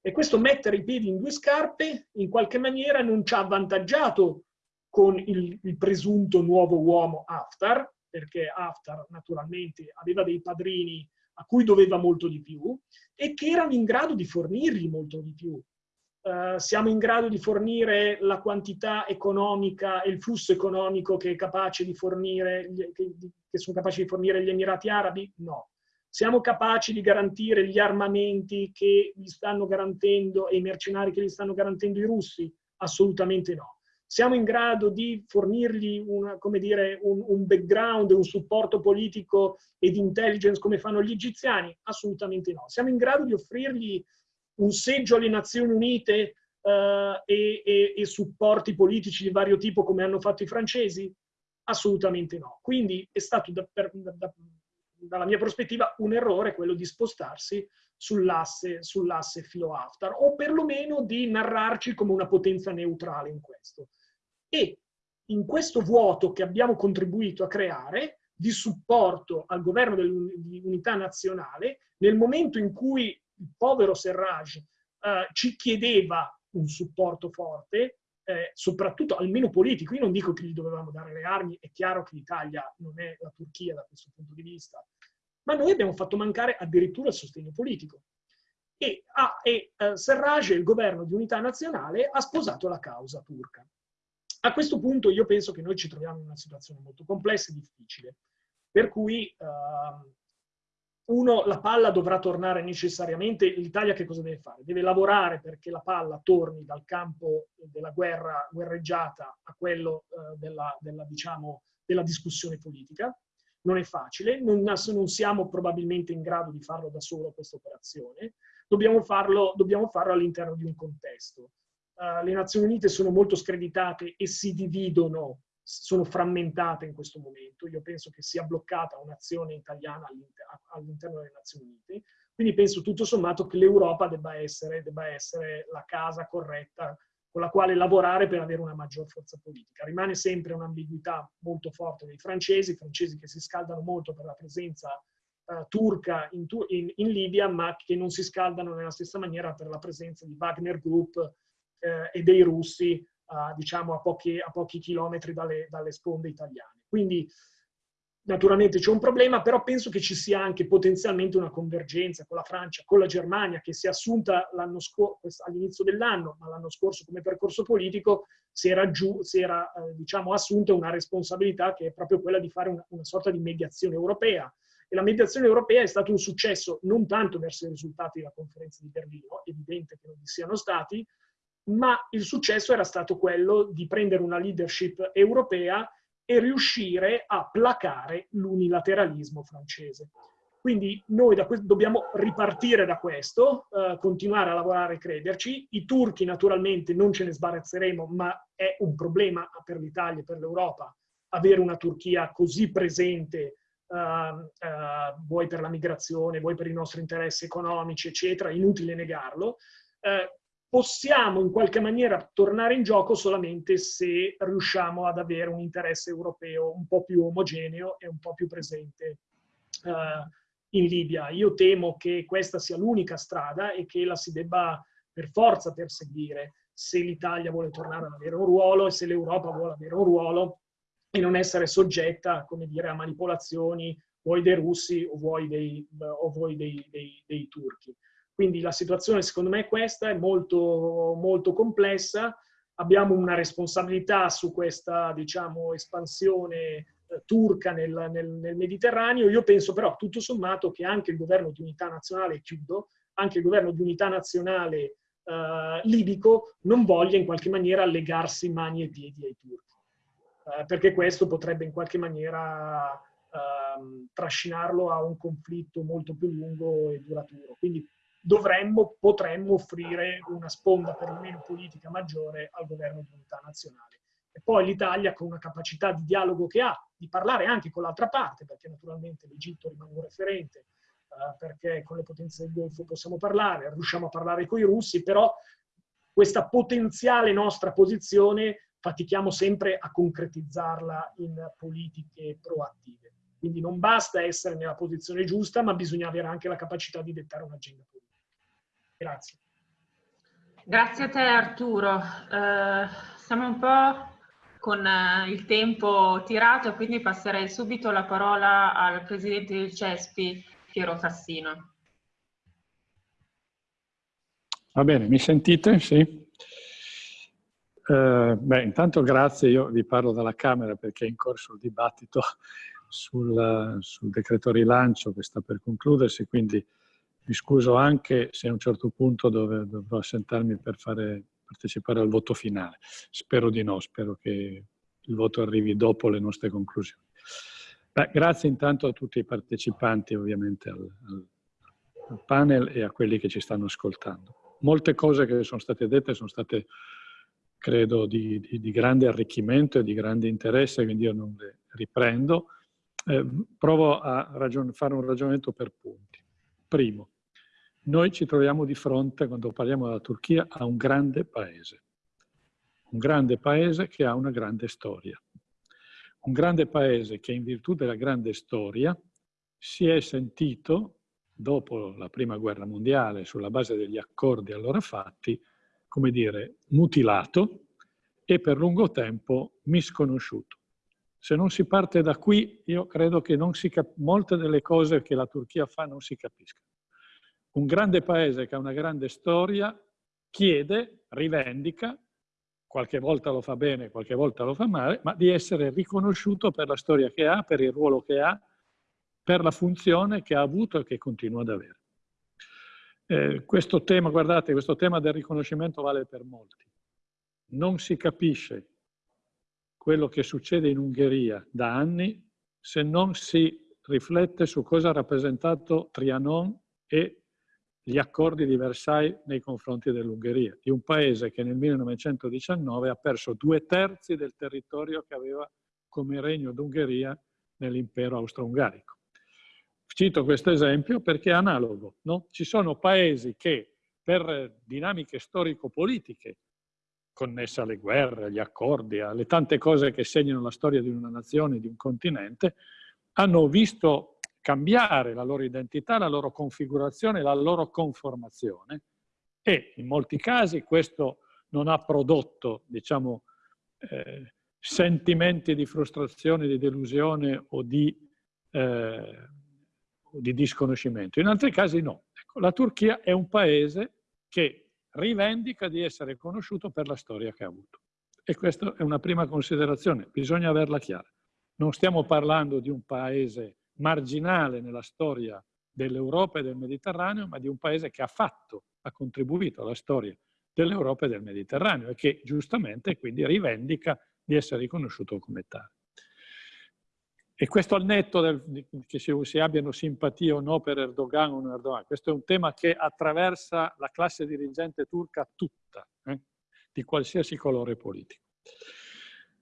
E questo mettere i piedi in due scarpe in qualche maniera non ci ha avvantaggiato con il, il presunto nuovo uomo Haftar, perché Haftar naturalmente aveva dei padrini a cui doveva molto di più e che erano in grado di fornirgli molto di più. Uh, siamo in grado di fornire la quantità economica e il flusso economico che, fornire, che, che sono capaci di fornire gli Emirati Arabi? No. Siamo capaci di garantire gli armamenti che gli stanno garantendo e i mercenari che gli stanno garantendo i russi? Assolutamente no. Siamo in grado di fornirgli una, dire, un, un background, un supporto politico e di intelligence come fanno gli egiziani? Assolutamente no. Siamo in grado di offrirgli un seggio alle Nazioni Unite uh, e, e, e, supporti politici di vario tipo come hanno fatto i francesi? Assolutamente no. Quindi è stato, da, per, da, dalla mia prospettiva, un errore quello di spostarsi sull'asse sull filo-Haftar, o perlomeno di narrarci come una potenza neutrale in questo. E in questo vuoto che abbiamo contribuito a creare, di supporto al governo di unità nazionale, nel momento in cui il povero Serraj eh, ci chiedeva un supporto forte, eh, soprattutto almeno politico. Io non dico che gli dovevamo dare le armi, è chiaro che l'Italia non è la Turchia da questo punto di vista, ma noi abbiamo fatto mancare addirittura il sostegno politico. E, ah, e eh, Serraj, il governo di unità nazionale, ha sposato la causa turca. A questo punto io penso che noi ci troviamo in una situazione molto complessa e difficile, per cui eh, uno, la palla dovrà tornare necessariamente, l'Italia che cosa deve fare? Deve lavorare perché la palla torni dal campo della guerra guerreggiata a quello eh, della, della, diciamo, della discussione politica. Non è facile, non, non, siamo probabilmente in grado di farlo da solo questa operazione, dobbiamo farlo, farlo all'interno di un contesto. Uh, le Nazioni Unite sono molto screditate e si dividono sono frammentate in questo momento. Io penso che sia bloccata un'azione italiana all'interno delle Nazioni Unite. Quindi penso tutto sommato che l'Europa debba essere, debba essere la casa corretta con la quale lavorare per avere una maggior forza politica. Rimane sempre un'ambiguità molto forte dei francesi, francesi che si scaldano molto per la presenza uh, turca in, in, in, Libia, ma che non si scaldano nella stessa maniera per la presenza di Wagner Group uh, e dei russi uh, diciamo a pochi, a pochi chilometri dalle, dalle, sponde italiane. Quindi naturalmente c'è un problema, però penso che ci sia anche potenzialmente una convergenza con la Francia, con la Germania, che si è assunta all'inizio dell'anno, ma l'anno scorso come percorso politico si era, giù, si era eh, diciamo, assunta una responsabilità che è proprio quella di fare una, una sorta di mediazione europea E la mediazione europea è stato un successo non tanto verso i risultati della conferenza di Berlino, evidente che non vi siano stati, ma il successo era stato quello di prendere una leadership europea e riuscire a placare l'unilateralismo francese. Quindi noi dobbiamo ripartire da questo, eh, continuare a lavorare e crederci. I turchi naturalmente non ce ne sbarazzeremo, ma è un problema per l'Italia e per l'Europa avere una Turchia così presente, uh, uh, vuoi per la migrazione, vuoi per i nostri interessi economici, eccetera, inutile negarlo. Uh, possiamo in qualche maniera tornare in gioco solamente se riusciamo ad avere un interesse europeo un po' più omogeneo e un po' più presente in Libia. Io temo che questa sia l'unica strada e che la si debba per forza perseguire se l'Italia vuole tornare ad avere un ruolo e se l'Europa vuole avere un ruolo e non essere soggetta, come dire, a manipolazioni vuoi dei russi o vuoi dei, o vuoi dei, dei, dei turchi. Quindi la situazione secondo me è questa, è molto, molto complessa, abbiamo una responsabilità su questa diciamo, espansione eh, turca nel, nel, nel, Mediterraneo. Io penso però tutto sommato che anche il governo di unità nazionale, chiudo, anche il governo di unità nazionale eh, libico non voglia in qualche maniera legarsi mani e piedi ai turchi eh, perché questo potrebbe in qualche maniera ehm, trascinarlo a un conflitto molto più lungo e duraturo. Quindi dovremmo, potremmo offrire una sponda perlomeno politica maggiore al governo di unità nazionale. E poi l'Italia con una capacità di dialogo che ha, di parlare anche con l'altra parte, perché naturalmente l'Egitto rimane un referente, eh, perché con le potenze del Golfo possiamo parlare, riusciamo a parlare con i russi, però questa potenziale nostra posizione fatichiamo sempre a concretizzarla in politiche proattive. Quindi non basta essere nella posizione giusta, ma bisogna avere anche la capacità di dettare un'agenda politica. Grazie. Grazie a te Arturo. Uh, siamo un po' con uh, il tempo tirato, quindi passerei subito la parola al Presidente del CESPI, Piero Fassino. Va bene, mi sentite? Sì. Eh, beh, intanto grazie, io vi parlo dalla Camera perché è in corso il dibattito sul, sul decreto rilancio che sta per concludersi, quindi mi scuso anche se a un certo punto dove, dovrò assentarmi per fare, partecipare al voto finale. Spero di no, spero che il voto arrivi dopo le nostre conclusioni. Beh, grazie intanto a tutti i partecipanti ovviamente al, al, al panel e a quelli che ci stanno ascoltando. Molte cose che sono state dette sono state credo di, di, di, grande arricchimento e di grande interesse, quindi io non le riprendo. Eh, provo a fare un ragionamento per punti. Primo, noi ci troviamo di fronte, quando parliamo della Turchia, a un grande paese. Un grande paese che ha una grande storia. Un grande paese che in virtù della grande storia si è sentito, dopo la prima guerra mondiale, sulla base degli accordi allora fatti, come dire, mutilato e per lungo tempo misconosciuto. Se non si parte da qui, io credo che molte delle cose che la Turchia fa non si capiscono. Un grande paese che ha una grande storia chiede, rivendica, qualche volta lo fa bene, qualche volta lo fa male, ma di essere riconosciuto per la storia che ha, per il ruolo che ha, per la funzione che ha avuto e che continua ad avere. Eh, questo tema, guardate, questo tema del riconoscimento vale per molti. Non si capisce quello che succede in Ungheria da anni se non si riflette su cosa ha rappresentato Trianon e gli accordi di Versailles nei confronti dell'Ungheria, di un paese che nel 1919 ha perso due terzi del territorio che aveva come regno d'Ungheria nell'impero austro-ungarico. Cito questo esempio perché è analogo. No? Ci sono paesi che per dinamiche storico-politiche connesse alle guerre, agli accordi, alle tante cose che segnano la storia di una nazione, di un continente, hanno visto cambiare la loro identità, la loro configurazione, la loro conformazione e in molti casi questo non ha prodotto, diciamo, eh, sentimenti di frustrazione, di delusione o di eh, di disconoscimento. In altri casi no. Ecco, la Turchia è un paese che rivendica di essere conosciuto per la storia che ha avuto. E questa è una prima considerazione, bisogna averla chiara. Non stiamo parlando di un paese marginale nella storia dell'Europa e del Mediterraneo, ma di un paese che ha fatto, ha contribuito alla storia dell'Europa e del Mediterraneo e che giustamente quindi rivendica di essere riconosciuto come tale. E questo al netto del, che si, si, abbiano simpatia o no per Erdogan o non Erdogan, questo è un tema che attraversa la classe dirigente turca tutta, eh, di qualsiasi colore politico.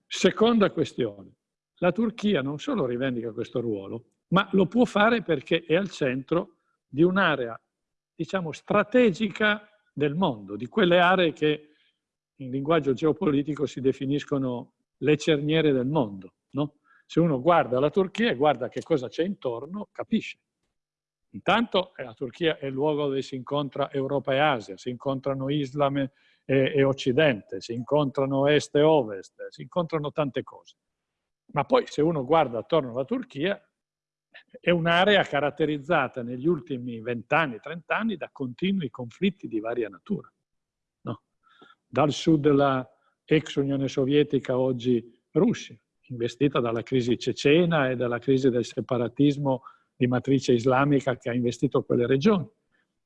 Seconda questione, la Turchia non solo rivendica questo ruolo, ma lo può fare perché è al centro di un'area, diciamo, strategica del mondo, di quelle aree che in linguaggio geopolitico si definiscono le cerniere del mondo. No? Se uno guarda la Turchia e guarda che cosa c'è intorno, capisce. Intanto eh, la Turchia è il luogo dove si incontra Europa e Asia, si incontrano Islam e, e Occidente, si incontrano Est e Ovest, si incontrano tante cose. Ma poi se uno guarda attorno alla Turchia, è un'area caratterizzata negli ultimi vent'anni, trent'anni da continui conflitti di varia natura. No? Dal sud della ex Unione Sovietica, oggi Russia, investita dalla crisi cecena e dalla crisi del separatismo di matrice islamica che ha investito quelle regioni,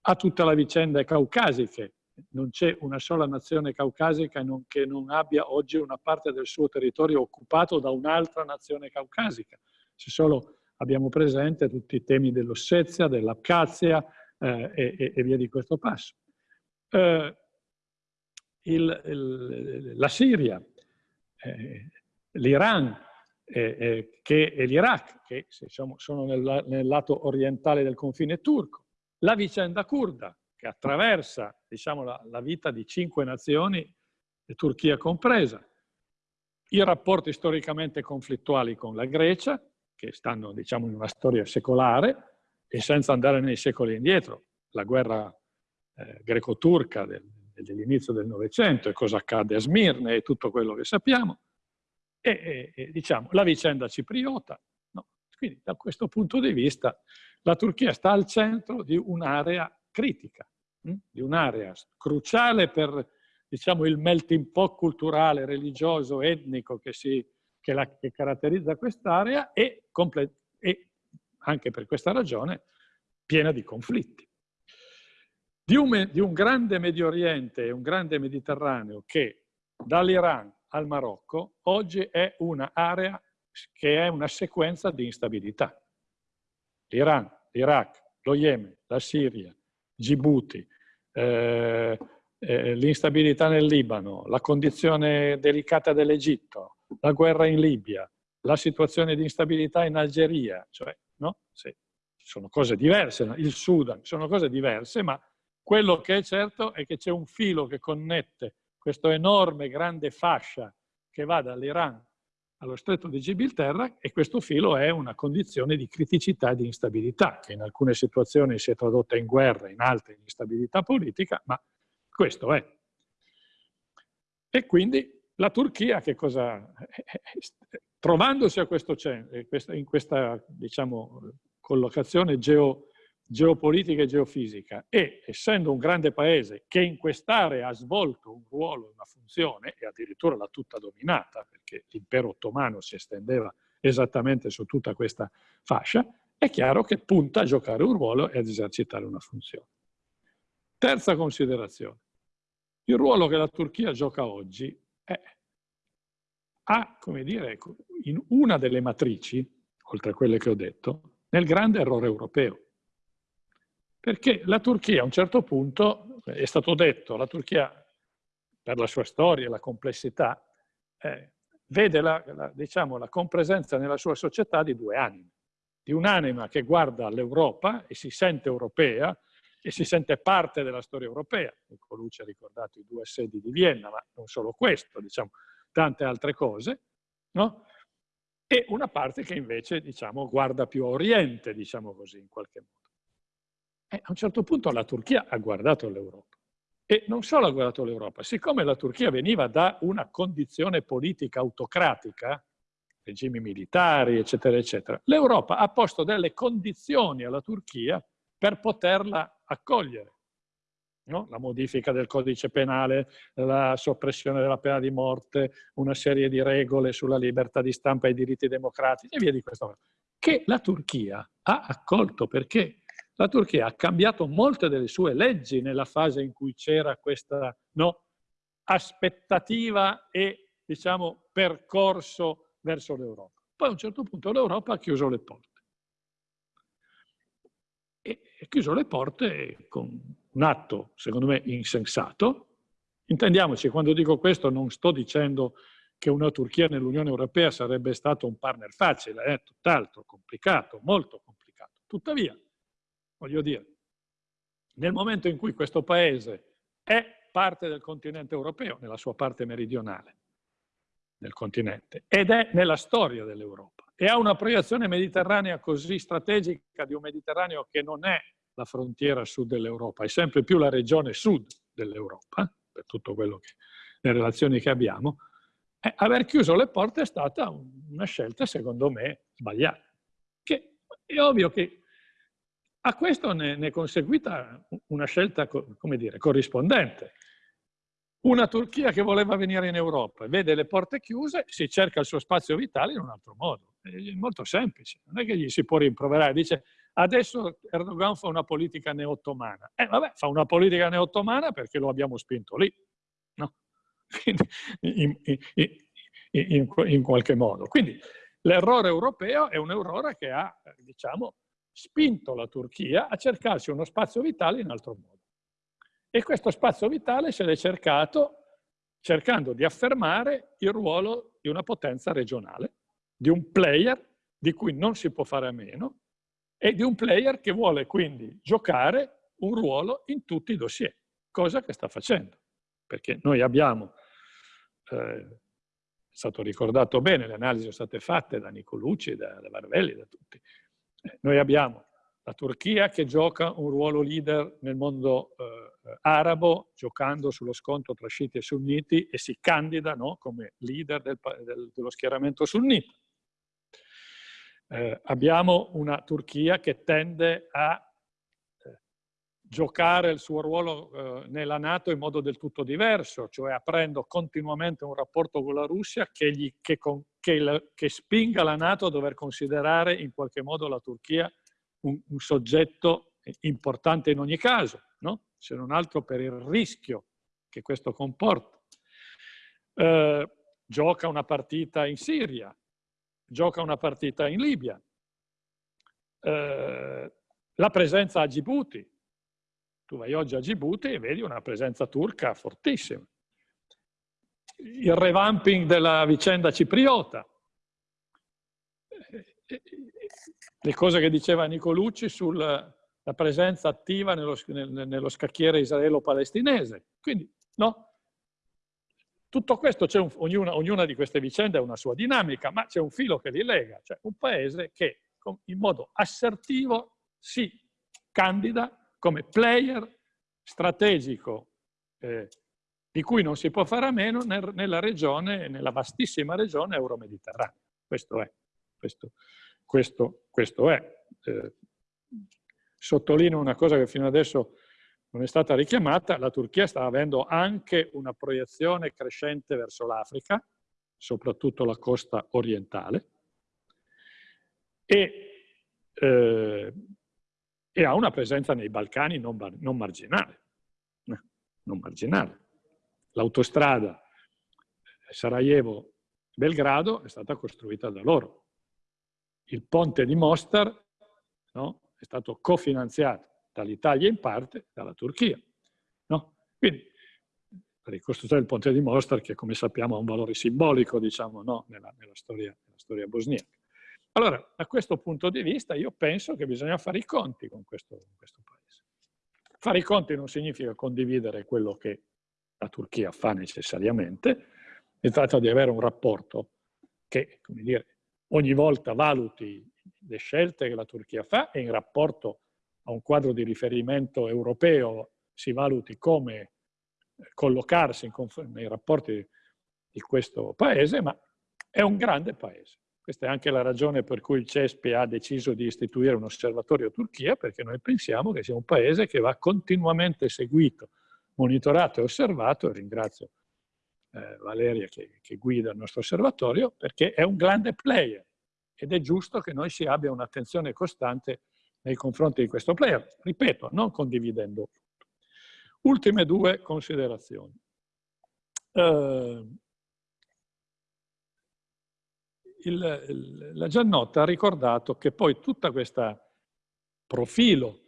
a tutta la vicenda caucasiche. Non c'è una sola nazione caucasica che non abbia oggi una parte del suo territorio occupato da un'altra nazione caucasica. Se solo abbiamo presente tutti i temi dell'Ossetia, dell'Abkhazia eh, e, e, via di questo passo. Eh, il, il, la Siria, eh, l'Iran eh, eh, e l'Iraq, che diciamo, sono nel, nel, lato orientale del confine turco, la vicenda kurda, che attraversa diciamo, la, la vita di cinque nazioni, Turchia compresa, i rapporti storicamente conflittuali con la Grecia, che stanno diciamo, in una storia secolare e senza andare nei secoli indietro. La guerra eh, greco-turca del, dell'inizio del Novecento e cosa accade a Smirne e tutto quello che sappiamo. E, e, e diciamo, la vicenda cipriota. No? Quindi da questo punto di vista la Turchia sta al centro di un'area critica, hm? di un'area cruciale per diciamo, il melting pot culturale, religioso, etnico che si che, la, che caratterizza quest'area e, e anche per questa ragione piena di conflitti. Di un, di un, grande Medio Oriente e un grande Mediterraneo che dall'Iran al Marocco oggi è un'area che è una sequenza di instabilità. L'Iran, l'Iraq, lo Yemen, la Siria, Djibouti, eh, eh, l'instabilità nel Libano, la condizione delicata dell'Egitto, la guerra in Libia, la situazione di instabilità in Algeria, cioè, no? Sì, sono cose diverse, il Sudan, sono cose diverse, ma quello che è certo è che c'è un filo che connette questa enorme, grande fascia che va dall'Iran allo stretto di Gibilterra e questo filo è una condizione di criticità e di instabilità, che in alcune situazioni si è tradotta in guerra, in altre in instabilità politica, ma questo è. E quindi la Turchia che cosa... Trovandosi a questo, in questa diciamo, collocazione geo, geopolitica e geofisica e essendo un grande paese che in quest'area ha svolto un ruolo, una funzione e addirittura l'ha tutta dominata perché l'impero ottomano si estendeva esattamente su tutta questa fascia, è chiaro che punta a giocare un ruolo e ad esercitare una funzione. Terza considerazione. Il ruolo che la Turchia gioca oggi è, ha, come dire, in una delle matrici, oltre a quelle che ho detto, nel grande errore europeo. Perché la Turchia a un certo punto, è stato detto, la Turchia per la sua storia e la complessità, eh, vede la, la, diciamo, la compresenza nella sua società di due anime. Di un'anima che guarda all'Europa e si sente europea, e si sente parte della storia europea. Colucci ha ricordato i due assedi di Vienna, ma non solo questo, diciamo, tante altre cose, no? E una parte che invece, diciamo, guarda più a Oriente, diciamo così, in qualche modo. E a un certo punto la Turchia ha guardato l'Europa. E non solo ha guardato l'Europa, siccome la Turchia veniva da una condizione politica autocratica, regimi militari, eccetera, eccetera, l'Europa ha posto delle condizioni alla Turchia per poterla accogliere. No? La modifica del codice penale, la soppressione della pena di morte, una serie di regole sulla libertà di stampa e i diritti democratici e via di questo. che la Turchia ha accolto perché la Turchia ha cambiato molte delle sue leggi nella fase in cui c'era questa no, aspettativa e diciamo, percorso verso l'Europa. Poi a un certo punto l'Europa ha chiuso le porte. E chiuso le porte con un atto, secondo me, insensato. Intendiamoci, quando dico questo non sto dicendo che una Turchia nell'Unione Europea sarebbe stato un partner facile, è eh? tutt'altro, complicato, molto complicato. Tuttavia, voglio dire, nel momento in cui questo paese è parte del continente europeo, nella sua parte meridionale del continente, ed è nella storia dell'Europa, e ha una proiezione mediterranea così strategica di un Mediterraneo che non è la frontiera sud dell'Europa, è sempre più la regione sud dell'Europa, per tutto quello che, le relazioni che abbiamo, eh, aver chiuso le porte è stata una scelta, secondo me, sbagliata. Che è ovvio che a questo ne, è conseguita una scelta, come dire, corrispondente. Una Turchia che voleva venire in Europa, vede le porte chiuse, si cerca il suo spazio vitale in un altro modo. È molto semplice, non è che gli si può rimproverare. Dice, adesso Erdogan fa una politica neottomana. Eh vabbè, fa una politica neottomana perché lo abbiamo spinto lì. No? in, in, in, in, qualche modo. Quindi l'errore europeo è un errore che ha, diciamo, spinto la Turchia a cercarsi uno spazio vitale in altro modo. E questo spazio vitale se l'è cercato cercando di affermare il ruolo di una potenza regionale, di un player di cui non si può fare a meno e di un player che vuole quindi giocare un ruolo in tutti i dossier, cosa che sta facendo. Perché noi abbiamo, eh, è stato ricordato bene, le analisi sono state fatte da Nicolucci, da, da Varvelli, da tutti. Eh, noi abbiamo la Turchia che gioca un ruolo leader nel mondo eh, arabo, giocando sullo scontro tra sciiti e sunniti e si candida no, come leader del, del, dello schieramento sunnita. Eh, abbiamo una Turchia che tende a giocare il suo ruolo eh, nella Nato in modo del tutto diverso, cioè aprendo continuamente un rapporto con la Russia che, gli, che, con, che, la, che spinga la Nato a dover considerare in qualche modo la Turchia un, un soggetto importante in ogni caso, no? se non altro per il rischio che questo comporta. Eh, gioca una partita in Siria, gioca una partita in Libia, eh, la presenza a Djibouti, tu vai oggi a Djibouti e vedi una presenza turca fortissima. Il revamping della vicenda cipriota. Le cose che diceva Nicolucci sulla presenza attiva nello, nello scacchiere israelo-palestinese. Quindi, no? Tutto questo, un, ognuna, ognuna, di queste vicende ha una sua dinamica, ma c'è un filo che li lega, cioè un paese che in modo assertivo si candida come player strategico eh, di cui non si può fare a meno nel, nella regione, nella vastissima regione euro-mediterranea. Questo è. Questo, questo, questo è. Eh, sottolineo una cosa che fino adesso non è stata richiamata, la Turchia sta avendo anche una proiezione crescente verso l'Africa, soprattutto la costa orientale, e eh, e ha una presenza nei Balcani non, non marginale. Eh, non marginale. L'autostrada Sarajevo-Belgrado è stata costruita da loro. Il ponte di Mostar no, è stato cofinanziato dall'Italia in parte dalla Turchia. No? Quindi la ricostruzione del ponte di Mostar, che come sappiamo ha un valore simbolico diciamo, no, nella, nella, storia, nella storia bosniaca. Allora, da questo punto di vista, io penso che bisogna fare i conti con questo, con questo paese. Fare i conti non significa condividere quello che la Turchia fa necessariamente, si tratta di avere un rapporto che, come dire, ogni volta valuti le scelte che la Turchia fa e in rapporto a un quadro di riferimento europeo si valuti come collocarsi nei rapporti di questo paese, ma è un grande paese. Questa è anche la ragione per cui il CESPI ha deciso di istituire un osservatorio Turchia, perché noi pensiamo che sia un paese che va continuamente seguito, monitorato e osservato, e ringrazio eh, Valeria che, che, guida il nostro osservatorio, perché è un grande player, ed è giusto che noi si abbia un'attenzione costante nei confronti di questo player, ripeto, non condividendo tutto. Ultime due considerazioni. Uh, il, il, la Giannotta ha ricordato che poi tutto questo profilo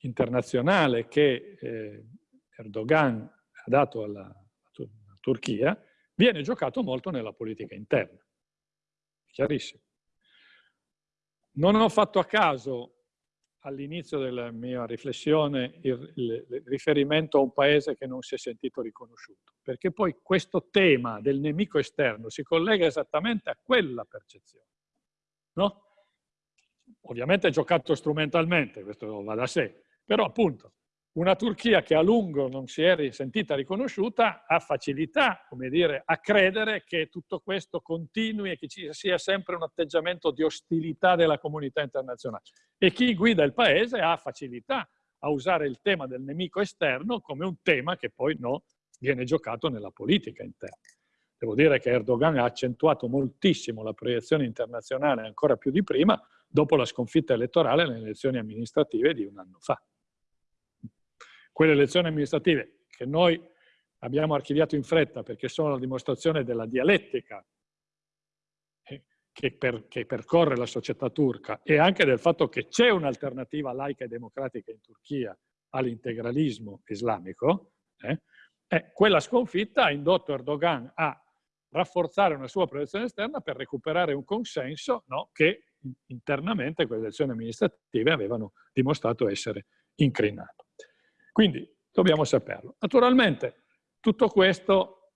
internazionale che eh, Erdogan ha dato alla Turchia viene giocato molto nella politica interna. Chiarissimo. Non ho fatto a caso all'inizio della mia riflessione il, il, il, riferimento a un paese che non si è sentito riconosciuto, perché poi questo tema del nemico esterno si collega esattamente a quella percezione. No? Ovviamente è giocato strumentalmente, questo va da sé, però appunto una Turchia che a lungo non si è sentita riconosciuta ha facilità, come dire, a credere che tutto questo continui e che ci sia sempre un atteggiamento di ostilità della comunità internazionale. E chi guida il paese ha facilità a usare il tema del nemico esterno come un tema che poi no, viene giocato nella politica interna. Devo dire che Erdogan ha accentuato moltissimo la proiezione internazionale ancora più di prima dopo la sconfitta elettorale nelle elezioni amministrative di un anno fa quelle elezioni amministrative che noi abbiamo archiviato in fretta perché sono la dimostrazione della dialettica eh, che, per, che, percorre la società turca e anche del fatto che c'è un'alternativa laica e democratica in Turchia all'integralismo islamico, eh, eh, quella sconfitta ha indotto Erdogan a rafforzare una sua proiezione esterna per recuperare un consenso no, che internamente quelle elezioni amministrative avevano dimostrato essere incrinato. Quindi dobbiamo saperlo. Naturalmente tutto questo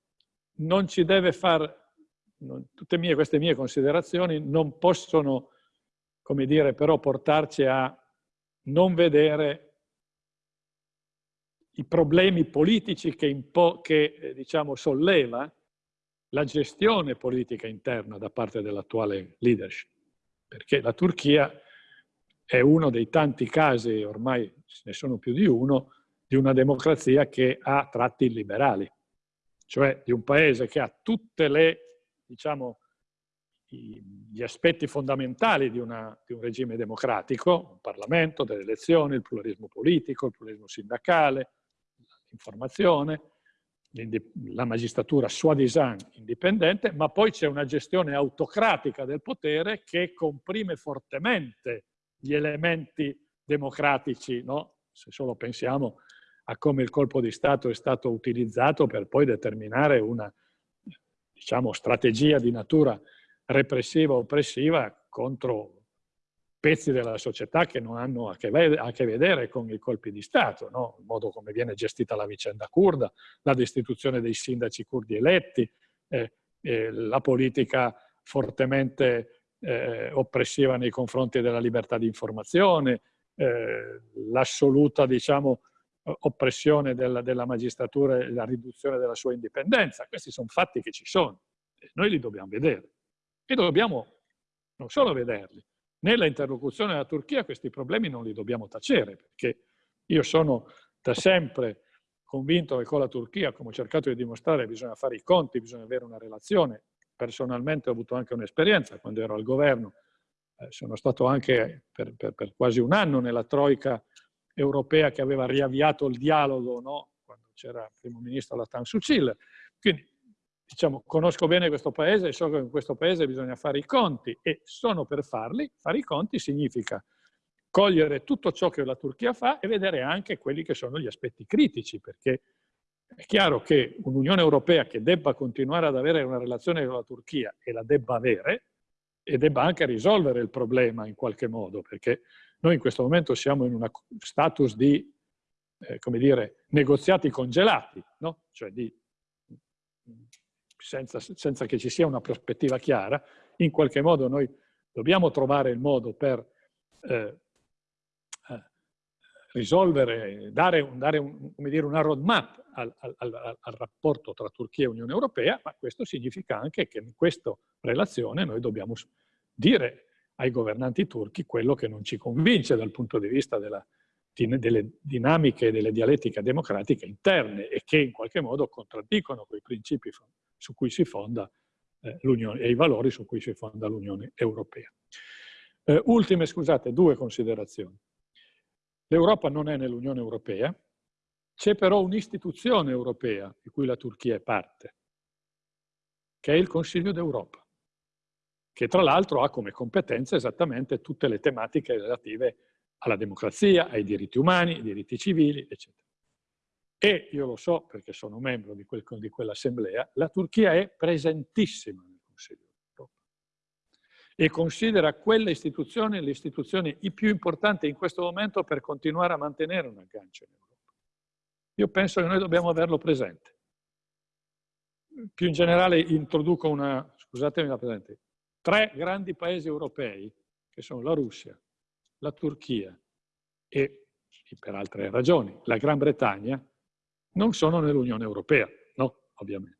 non ci deve far, non, tutte mie, queste mie considerazioni non possono, come dire, però portarci a non vedere i problemi politici che, che eh, diciamo, solleva la gestione politica interna da parte dell'attuale leadership. Perché la Turchia è uno dei tanti casi, ormai ce ne sono più di uno, di una democrazia che ha tratti illiberali, cioè di un paese che ha tutte le, diciamo, gli aspetti fondamentali di, una, di, un regime democratico, un Parlamento, delle elezioni, il pluralismo politico, il pluralismo sindacale, l'informazione, la magistratura soi-disant indipendente, ma poi c'è una gestione autocratica del potere che comprime fortemente gli elementi democratici, no? se solo pensiamo a come il colpo di Stato è stato utilizzato per poi determinare una diciamo, strategia di natura repressiva oppressiva contro pezzi della società che non hanno a che, a che vedere con i colpi di Stato, no? il modo come viene gestita la vicenda kurda, la destituzione dei sindaci kurdi eletti, eh, eh, la politica fortemente eh, oppressiva nei confronti della libertà di informazione, eh, l'assoluta diciamo, oppressione della, della magistratura e la riduzione della sua indipendenza. Questi sono fatti che ci sono e noi li dobbiamo vedere. E dobbiamo non solo vederli, nella interlocuzione della Turchia questi problemi non li dobbiamo tacere, perché io sono da sempre convinto che con la Turchia, come ho cercato di dimostrare, bisogna fare i conti, bisogna avere una relazione. Personalmente ho avuto anche un'esperienza quando ero al governo, eh, sono stato anche per, per, per quasi un anno nella Troica europea che aveva riavviato il dialogo no? quando c'era il primo ministro Latan Sucil. Quindi diciamo, conosco bene questo paese e so che in questo paese bisogna fare i conti e sono per farli. Fare i conti significa cogliere tutto ciò che la Turchia fa e vedere anche quelli che sono gli aspetti critici, perché è chiaro che un'Unione Europea che debba continuare ad avere una relazione con la Turchia e la debba avere, e debba anche risolvere il problema in qualche modo, perché noi in questo momento siamo in uno status di, eh, come dire, negoziati congelati, no? cioè di, senza, senza che ci sia una prospettiva chiara, in qualche modo noi dobbiamo trovare il modo per eh, eh, risolvere, dare, dare un, dire, una roadmap al, al, al, al, rapporto tra Turchia e Unione Europea, ma questo significa anche che in questa relazione noi dobbiamo dire ai governanti turchi quello che non ci convince dal punto di vista della, delle dinamiche e delle dialettiche democratiche interne e che in qualche modo contraddicono quei principi su cui si fonda eh, l'Unione e i valori su cui si fonda l'Unione Europea. Eh, ultime, scusate, due considerazioni. L'Europa non è nell'Unione Europea, c'è però un'istituzione europea di cui la Turchia è parte, che è il Consiglio d'Europa, che tra l'altro ha come competenza esattamente tutte le tematiche relative alla democrazia, ai diritti umani, ai diritti civili, eccetera. E io lo so perché sono membro di, quel, di quell'assemblea, la Turchia è presentissima nel Consiglio d'Europa e considera quelle istituzioni le istituzioni più importanti in questo momento per continuare a mantenere un aggancio in Europa. Io penso che noi dobbiamo averlo presente. Più in generale introduco una, scusatemi la presente, tre grandi paesi europei, che sono la Russia, la Turchia e, per altre ragioni, la Gran Bretagna, non sono nell'Unione Europea, no, ovviamente.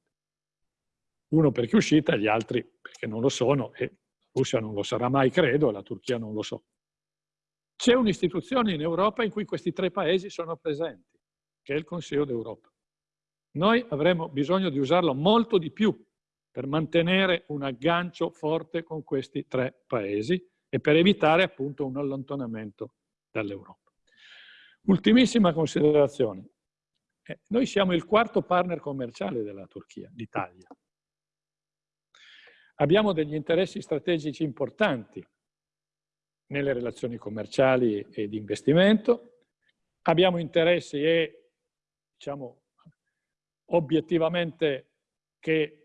Uno perché è uscita, gli altri perché non lo sono, e la Russia non lo sarà mai, credo, e la Turchia non lo so. C'è un'istituzione in Europa in cui questi tre paesi sono presenti, che è il Consiglio d'Europa. Noi avremo bisogno di usarlo molto di più per mantenere un aggancio forte con questi tre paesi e per evitare appunto un allontanamento dall'Europa. Ultimissima considerazione. Eh, noi siamo il quarto partner commerciale della Turchia, l'Italia. Abbiamo degli interessi strategici importanti nelle relazioni commerciali e di investimento, abbiamo interessi e, diciamo, obiettivamente che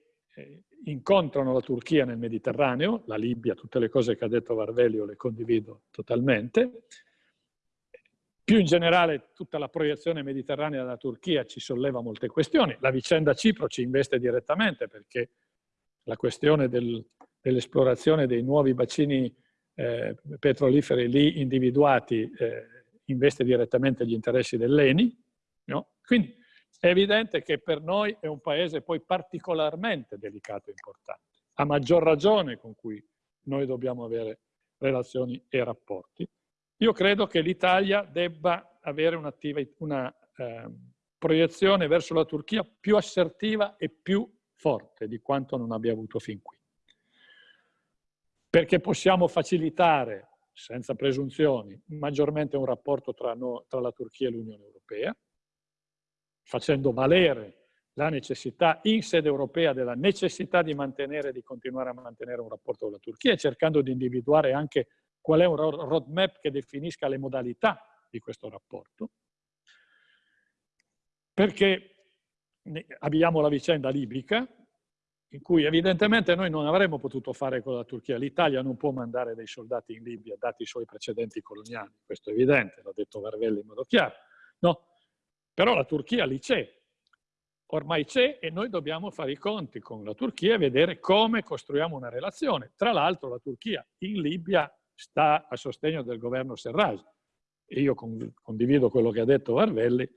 incontrano la Turchia nel Mediterraneo, la Libia, tutte le cose che ha detto Varvelio le condivido totalmente, più in generale tutta la proiezione mediterranea della Turchia ci solleva molte questioni. La vicenda Cipro ci investe direttamente perché la questione del, dell'esplorazione dei nuovi bacini eh, petroliferi lì individuati eh, investe direttamente gli interessi dell'ENI. No? Quindi è evidente che per noi è un paese poi particolarmente delicato e importante, a maggior ragione con cui noi dobbiamo avere relazioni e rapporti. Io credo che l'Italia debba avere una eh, proiezione verso la Turchia più assertiva e più forte di quanto non abbia avuto fin qui. Perché possiamo facilitare, senza presunzioni, maggiormente un rapporto tra, no, tra la Turchia e l'Unione Europea, facendo valere la necessità in sede europea della necessità di mantenere e di continuare a mantenere un rapporto con la Turchia e cercando di individuare anche qual è un roadmap che definisca le modalità di questo rapporto, perché abbiamo la vicenda libica, in cui evidentemente noi non avremmo potuto fare con la Turchia. L'Italia non può mandare dei soldati in Libia, dati i suoi precedenti coloniali, questo è evidente, l'ha detto Varvelli in modo chiaro. No? Però la Turchia lì c'è, ormai c'è e noi dobbiamo fare i conti con la Turchia e vedere come costruiamo una relazione. Tra l'altro la Turchia in Libia sta a sostegno del governo Serraj. E io condivido quello che ha detto Varvelli,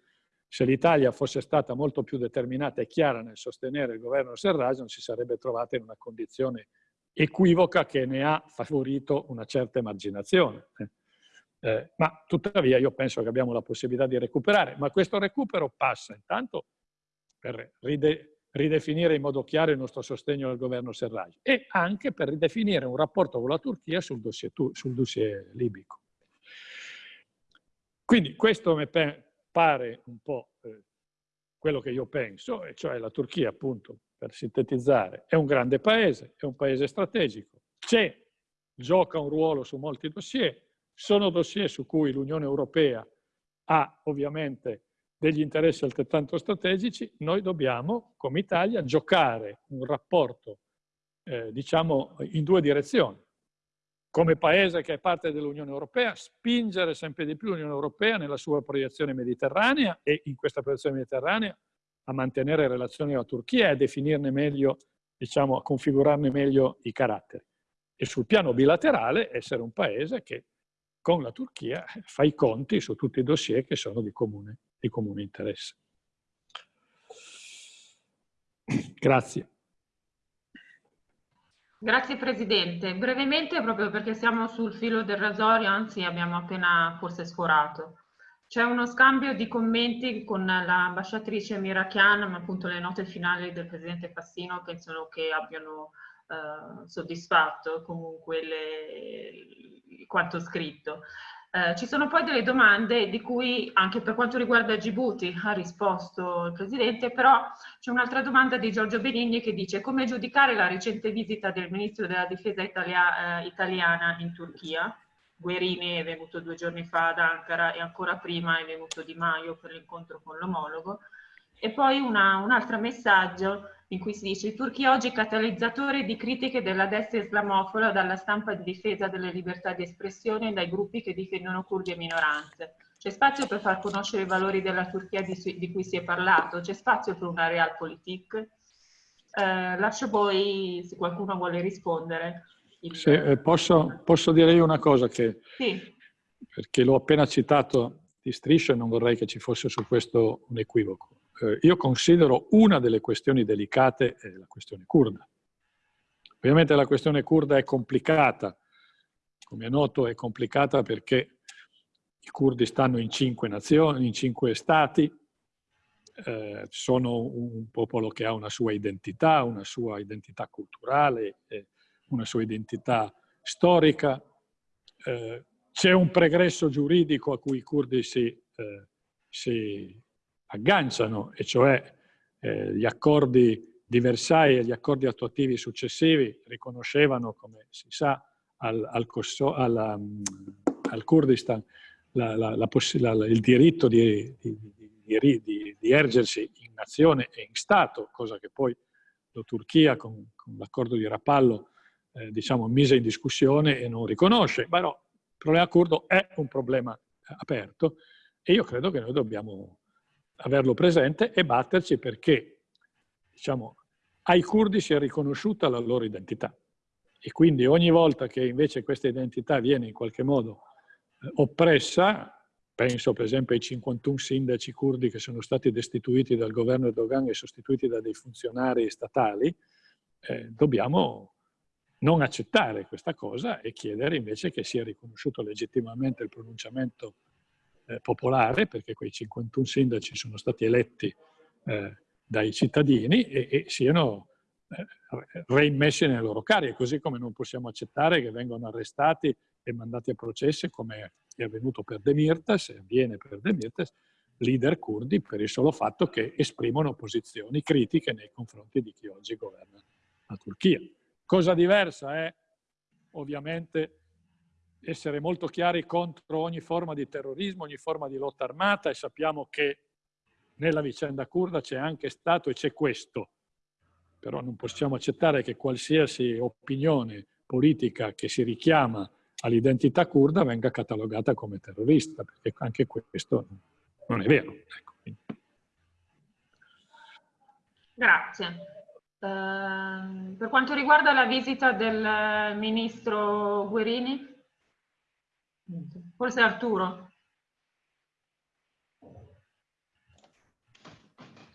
se l'Italia fosse stata molto più determinata e chiara nel sostenere il governo Serraj non si sarebbe trovata in una condizione equivoca che ne ha favorito una certa emarginazione. Eh, ma tuttavia io penso che abbiamo la possibilità di recuperare, ma questo recupero passa intanto per ride ridefinire in modo chiaro il nostro sostegno al governo Serraj e anche per ridefinire un rapporto con la Turchia sul dossier, sul dossier libico. Quindi questo mi pare un po' eh, quello che io penso, e cioè la Turchia appunto, per sintetizzare, è un grande paese, è un paese strategico, c'è, gioca un ruolo su molti dossier, sono dossier su cui l'Unione Europea ha ovviamente degli interessi altrettanto strategici, noi dobbiamo, come Italia, giocare un rapporto, eh, diciamo, in due direzioni. Come paese che è parte dell'Unione Europea, spingere sempre di più l'Unione Europea nella sua proiezione mediterranea e in questa proiezione mediterranea a mantenere relazioni con la Turchia e a definirne meglio, diciamo, a configurarne meglio i caratteri. E sul piano bilaterale essere un paese che con la Turchia fa i conti su tutti i dossier che sono di comune di comune interesse. Grazie. Grazie Presidente. Brevemente, proprio perché siamo sul filo del rasoio, anzi abbiamo appena forse sforato. C'è uno scambio di commenti con l'ambasciatrice Mirachian, ma appunto le note finali del Presidente Fassino penso che abbiano eh, soddisfatto comunque le, quanto scritto. Eh, ci sono poi delle domande di cui anche per quanto riguarda Djibouti ha risposto il Presidente, però c'è un'altra domanda di Giorgio Benigni che dice come giudicare la recente visita del Ministro della Difesa italia, eh, italiana in Turchia? Guerini è venuto due giorni fa ad Ankara e ancora prima è venuto Di Maio per l'incontro con l'omologo. E poi una, un altro messaggio in cui si dice Turchia oggi è catalizzatore di critiche della destra islamofoba dalla stampa di difesa delle libertà di espressione e dai gruppi che difendono curdi e minoranze. C'è spazio per far conoscere i valori della Turchia di, di cui si è parlato? C'è spazio per una realpolitik? Eh, lascio poi, se qualcuno vuole rispondere. Il... Sì, eh, posso, posso, dire io una cosa che, sì. perché l'ho appena citato di striscia e non vorrei che ci fosse su questo un equivoco eh, io considero una delle questioni delicate eh, la questione kurda. Ovviamente la questione kurda è complicata, come è noto è complicata perché i kurdi stanno in cinque nazioni, in cinque stati, eh, sono un popolo che ha una sua identità, una sua identità culturale, eh, una sua identità storica. Eh, c'è un pregresso giuridico a cui i kurdi si, eh, si agganciano, e cioè eh, gli accordi di Versailles e gli accordi attuativi successivi riconoscevano, come si sa, al, al, alla, mm, al Kurdistan la, la, la, il diritto di, di, di, di, ergersi in nazione e in Stato, cosa che poi la Turchia con, con l'accordo di Rapallo eh, diciamo, mise in discussione e non riconosce. Però il problema kurdo è un problema aperto e io credo che noi dobbiamo averlo presente e batterci perché diciamo, ai curdi sia riconosciuta la loro identità. E quindi ogni volta che invece questa identità viene in qualche modo eh, oppressa, penso per esempio ai 51 sindaci curdi che sono stati destituiti dal governo Erdogan e sostituiti da dei funzionari statali, eh, dobbiamo non accettare questa cosa e chiedere invece che sia riconosciuto legittimamente il pronunciamento eh, popolare, perché quei 51 sindaci sono stati eletti eh, dai cittadini e, e siano eh, reimmessi nelle loro cariche, così come non possiamo accettare che vengano arrestati e mandati a processi come è avvenuto per Demirtas, e avviene per Demirtas, leader kurdi per il solo fatto che esprimono posizioni critiche nei confronti di chi oggi governa la Turchia. Cosa diversa è ovviamente essere molto chiari contro ogni forma di terrorismo, ogni forma di lotta armata e sappiamo che nella vicenda kurda c'è anche stato e c'è questo. Però non possiamo accettare che qualsiasi opinione politica che si richiama all'identità kurda venga catalogata come terrorista, perché anche questo non è vero. Ecco. Grazie. Uh, per quanto riguarda la visita del ministro Guerini? Forse Arturo.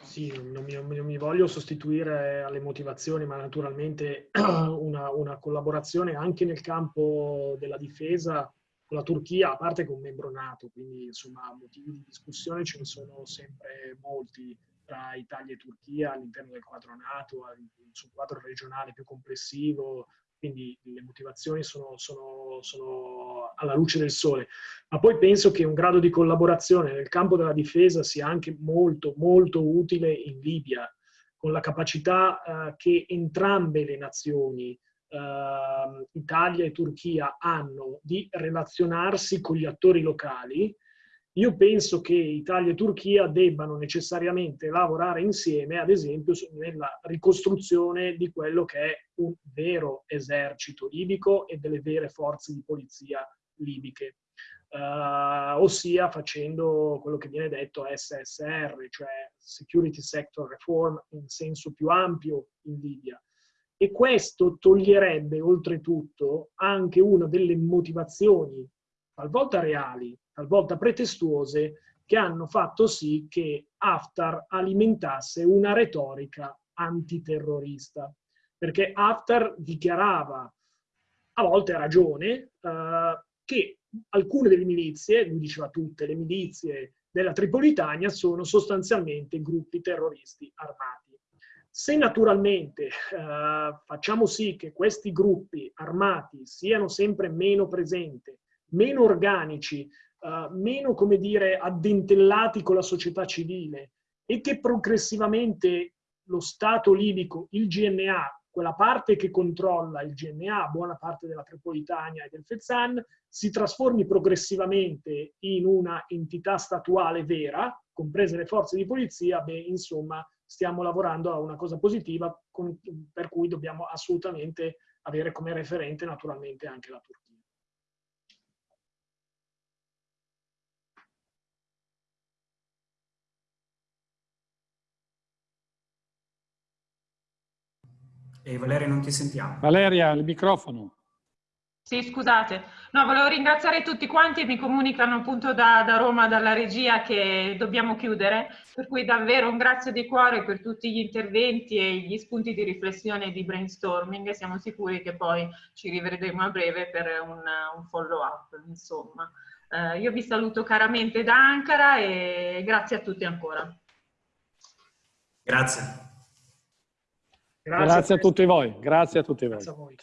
Sì, non mi, non mi, voglio sostituire alle motivazioni, ma naturalmente una, una, collaborazione anche nel campo della difesa con la Turchia, a parte che è un membro nato, quindi insomma motivi di discussione ce ne sono sempre molti tra Italia e Turchia all'interno del quadro NATO, sul quadro regionale più complessivo, quindi le motivazioni sono, sono, sono, alla luce del sole. Ma poi penso che un grado di collaborazione nel campo della difesa sia anche molto, molto utile in Libia, con la capacità eh, che entrambe le nazioni, eh, Italia e Turchia, hanno di relazionarsi con gli attori locali, io penso che Italia e Turchia debbano necessariamente lavorare insieme, ad esempio, nella ricostruzione di quello che è un vero esercito libico e delle vere forze di polizia libiche. Uh, ossia facendo quello che viene detto SSR, cioè Security Sector Reform in senso più ampio in Libia. E questo toglierebbe oltretutto anche una delle motivazioni, talvolta reali, talvolta pretestuose, che hanno fatto sì che Haftar alimentasse una retorica antiterrorista. Perché Haftar dichiarava, a volte a ragione, eh, che alcune delle milizie, lui diceva tutte, le milizie della Tripolitania sono sostanzialmente gruppi terroristi armati. Se naturalmente eh, facciamo sì che questi gruppi armati siano sempre meno presenti meno organici, uh, meno, come dire, addentellati con la società civile e che progressivamente lo Stato libico, il GNA, quella parte che controlla il GNA, buona parte della Tripolitania e del Fezzan, si trasformi progressivamente in una entità statuale vera, comprese le forze di polizia, beh, insomma, stiamo lavorando a una cosa positiva con, per cui dobbiamo assolutamente avere come referente naturalmente anche la Turchia. E Valeria non ti sentiamo. Valeria, il microfono. Sì, scusate. No, volevo ringraziare tutti quanti, mi comunicano appunto da, da, Roma, dalla regia, che dobbiamo chiudere, per cui davvero un grazie di cuore per tutti gli interventi e gli spunti di riflessione e di brainstorming siamo sicuri che poi ci rivedremo a breve per un, un follow-up, insomma. Eh, io vi saluto caramente da Ankara e grazie a tutti ancora. Grazie. Grazie, grazie a tutti voi. Grazie a tutti voi.